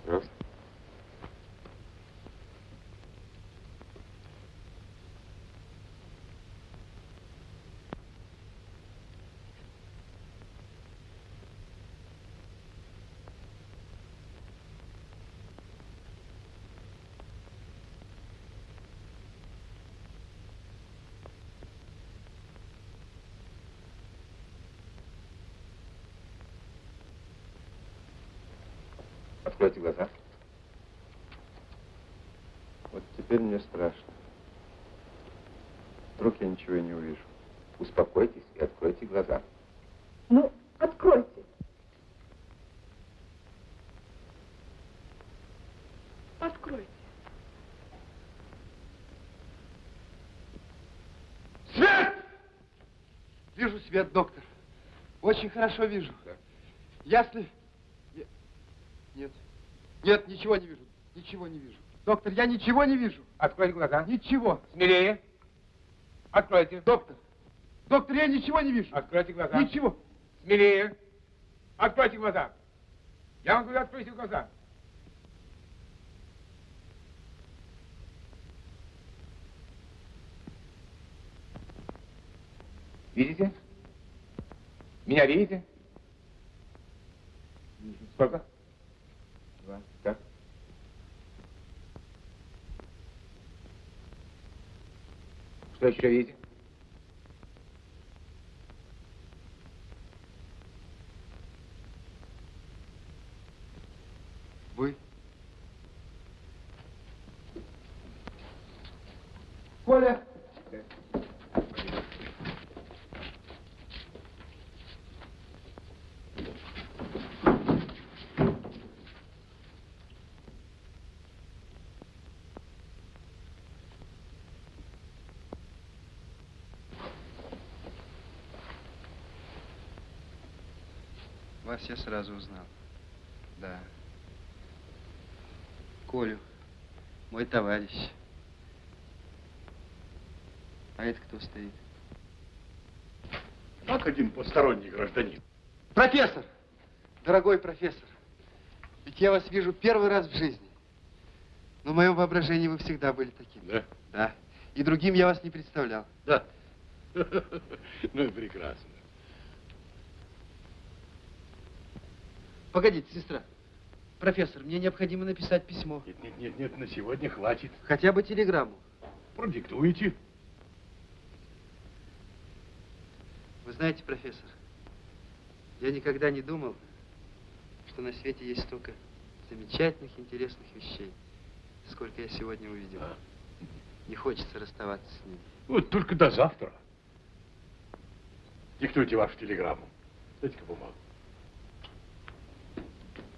S10: Раз. Откройте глаза.
S25: Вот теперь мне страшно. Вдруг я ничего и не увижу.
S10: Успокойтесь и откройте глаза.
S9: Ну, откройте. Откройте.
S25: Свет! Вижу свет, доктор. Очень хорошо вижу. Ясно? Я- Нет. Нет, ничего не вижу. Ничего не вижу. Доктор, я ничего не вижу.
S4: Откройте глаза.
S25: Ничего.
S4: Смелее. Откройте.
S25: Доктор. Доктор, я ничего не вижу.
S4: Откройте глаза.
S25: Ничего.
S4: Смелее. Откройте глаза. Я вам говорю, откройте глаза. Видите? Меня видите? Сколько?
S25: Два.
S4: Так. Что еще видите?
S25: Вы? Коля! Вас я сразу узнал. Да.
S26: Колю, мой товарищ. А это кто стоит?
S15: Как один посторонний гражданин.
S2: Профессор! Дорогой профессор, ведь я вас вижу первый раз в жизни. Но в моем воображении вы всегда были таким.
S15: Да?
S2: Да. И другим я вас не представлял.
S15: Да. Ну и прекрасно.
S2: Погодите, сестра. Профессор, мне необходимо написать письмо.
S15: Нет, нет, нет, нет, на сегодня хватит.
S2: Хотя бы телеграмму.
S15: Продиктуйте.
S2: Вы знаете, профессор, я никогда не думал, что на свете есть столько замечательных, интересных вещей, сколько я сегодня увидел. Не хочется расставаться с ними.
S15: Вот только до завтра. Диктуйте вашу телеграмму. Дайте-ка бумагу.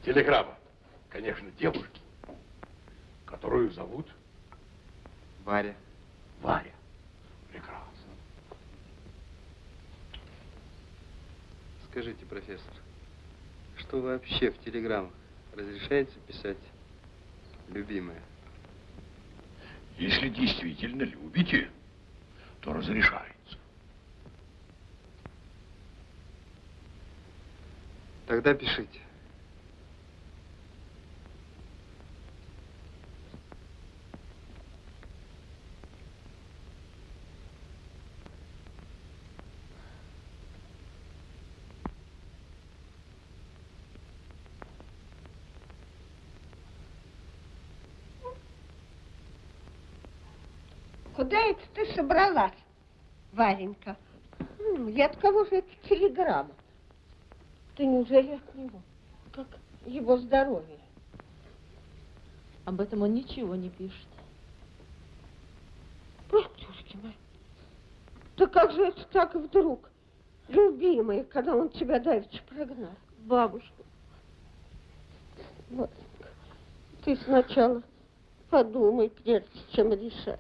S15: Телеграмма, конечно, девушки, которую зовут
S2: Варя.
S15: Варя. Прекрасно.
S2: Скажите, профессор, что вообще в телеграммах разрешается писать любимая?
S15: Если действительно любите, то разрешается.
S2: Тогда пишите.
S12: Куда это ты собралась, Варенька? И от кого же эта телеграмма? Ты неужели от него? Как его здоровье?
S13: Об этом он ничего не пишет.
S12: Батюшки мои, да как же это так вдруг, любимый, когда он тебя давеча прогнал? Бабушка, Варенька, ты сначала подумай, прежде чем решать.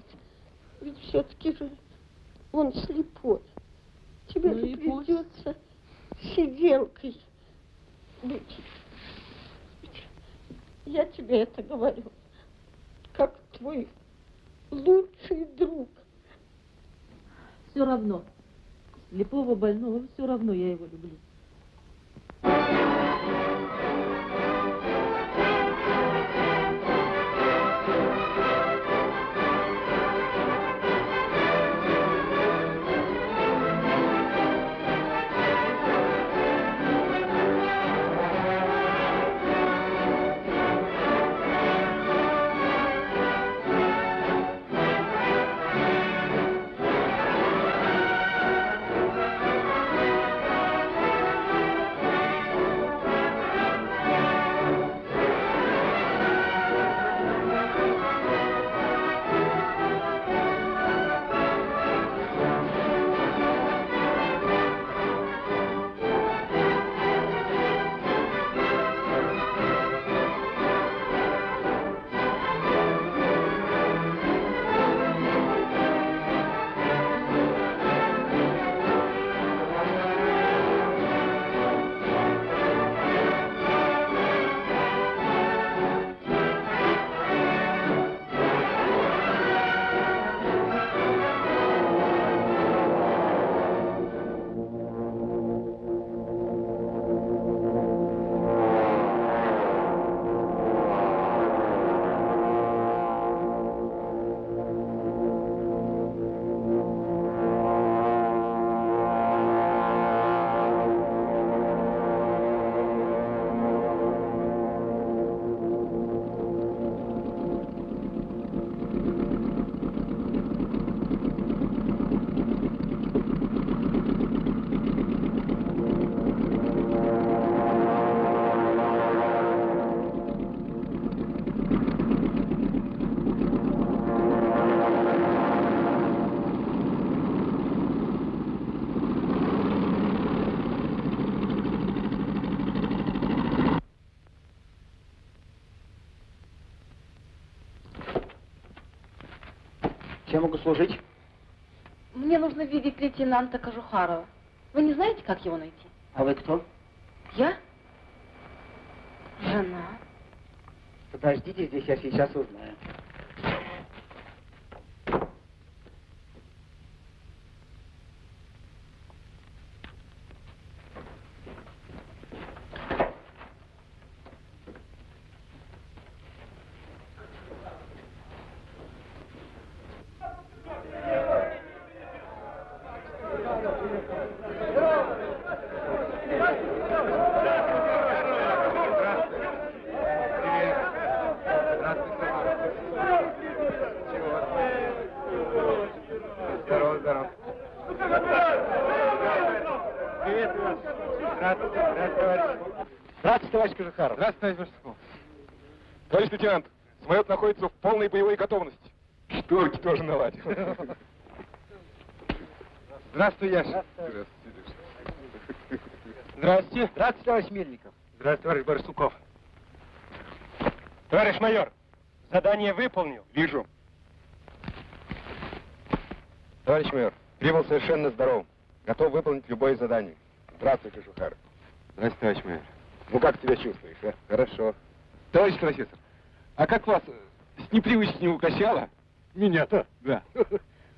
S12: Ведь все-таки же он слепой. Тебе
S13: Ну
S12: же
S13: и пусть.
S12: придется сиделкой быть. Я тебе это говорю, как твой лучший друг.
S13: Все равно. Слепого больного, все равно я его люблю.
S17: Чем могу служить?
S13: Мне нужно видеть лейтенанта Кожухарова. Вы не знаете, как его найти?
S17: А вы кто?
S13: Я? Жена.
S17: Подождите здесь, я сейчас узнаю.
S11: Здорово, здорово. Приветствую вас. Здравствуйте, здравствуйте, товарищ.
S4: Здравствуйте, товарищ Кожухаров.
S11: Здравствуйте, товарищ Барсуков.
S4: Товарищ лейтенант, самолет находится в полной боевой готовности. Шторки тоже наладил.
S11: Здравствуй, Яша.
S4: Здравствуйте.
S11: Здравствуйте.
S17: Здравствуйте, товарищ Мельников.
S11: Здравствуйте, товарищ Барсуков.
S3: Товарищ майор, задание выполнил.
S4: Вижу. Товарищ майор, прибыл совершенно здоров. Готов выполнить любое задание. Здравствуй, Кожухаров.
S11: Здравствуйте, товарищ майор.
S4: Ну, как себя чувствуешь, а?
S11: Хорошо.
S4: Товарищ профессор, а как вас с непривычки не укачало?
S15: Меня-то?
S4: Да.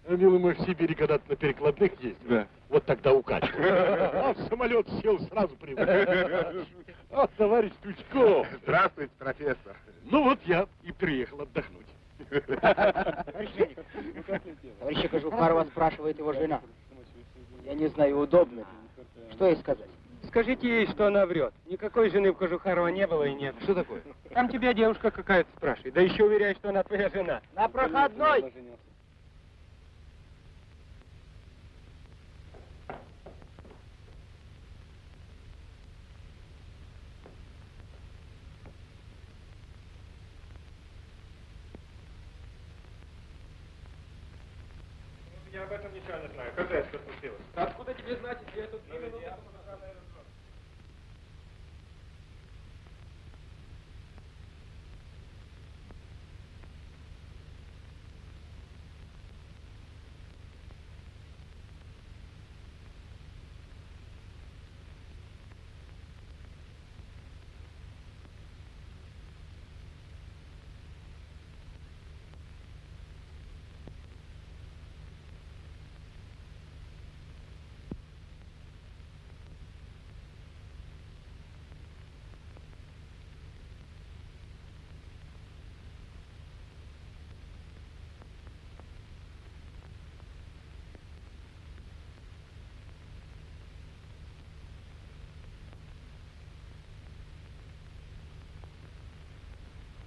S15: Милый мой, в Сибири когда-то на перекладных ездил.
S4: Да.
S15: Вот тогда укачивал. А в самолет сел, сразу привык. А, товарищ Тучков.
S4: Здравствуйте, профессор.
S15: Ну вот я и приехал отдохнуть.
S17: Товарища Кожухарова спрашивает его жена. Я не знаю, удобно. Что ей сказать?
S3: Скажите ей, что она врет. Никакой жены в Кожухарова не было и нет.
S11: Что такое?
S3: Там тебя девушка какая-то спрашивает. Да еще уверяет, что она твоя жена.
S17: На проходной!
S3: Я об этом ничего не знаю. Когда это случилось? Откуда тебе знать, если я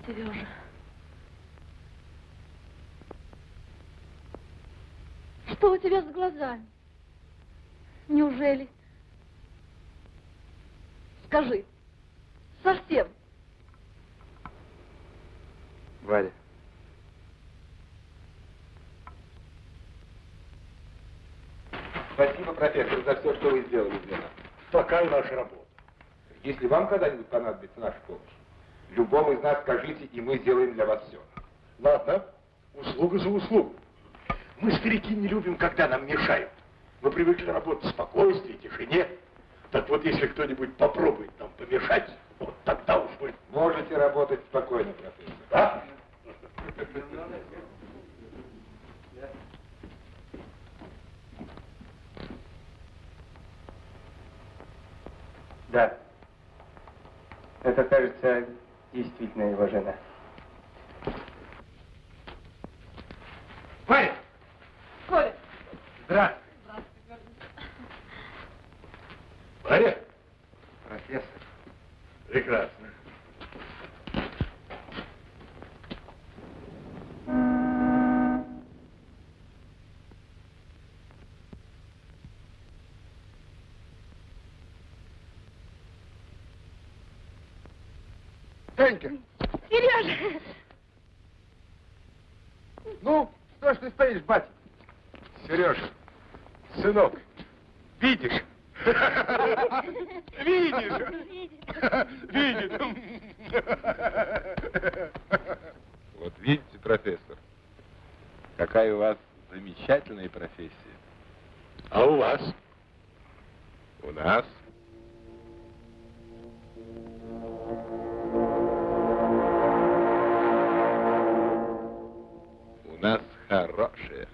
S1: Сережа. Что у тебя с глазами? Неужели? Скажи. Совсем.
S11: Валя.
S4: Спасибо, профессор, за все, что вы сделали для нас.
S15: Такая наша работа.
S4: Если вам когда-нибудь понадобится наша помощь, любому из нас скажите, и мы сделаем для вас все.
S15: Ладно, услуга за услугу. Мы, старики, не любим, когда нам мешают. Мы привыкли работать в спокойствии, тишине. Так вот, если кто-нибудь попробует нам помешать, вот тогда уж мы...
S4: Можете работать спокойно, профессор.
S15: Да?
S17: Да. Это, кажется, действительно его жена.
S11: Варя!
S1: Коля.
S11: Здравствуй.
S15: Варя?
S11: Профессор.
S15: Прекрасно.
S11: Танька,
S1: Сережа!
S11: ну, что ж ты стоишь, батя?
S4: Сережа, сынок, видишь? Видишь? Видит. Вот видите, профессор, какая у вас замечательная профессия.
S15: А у вас?
S4: У нас у нас хорошие.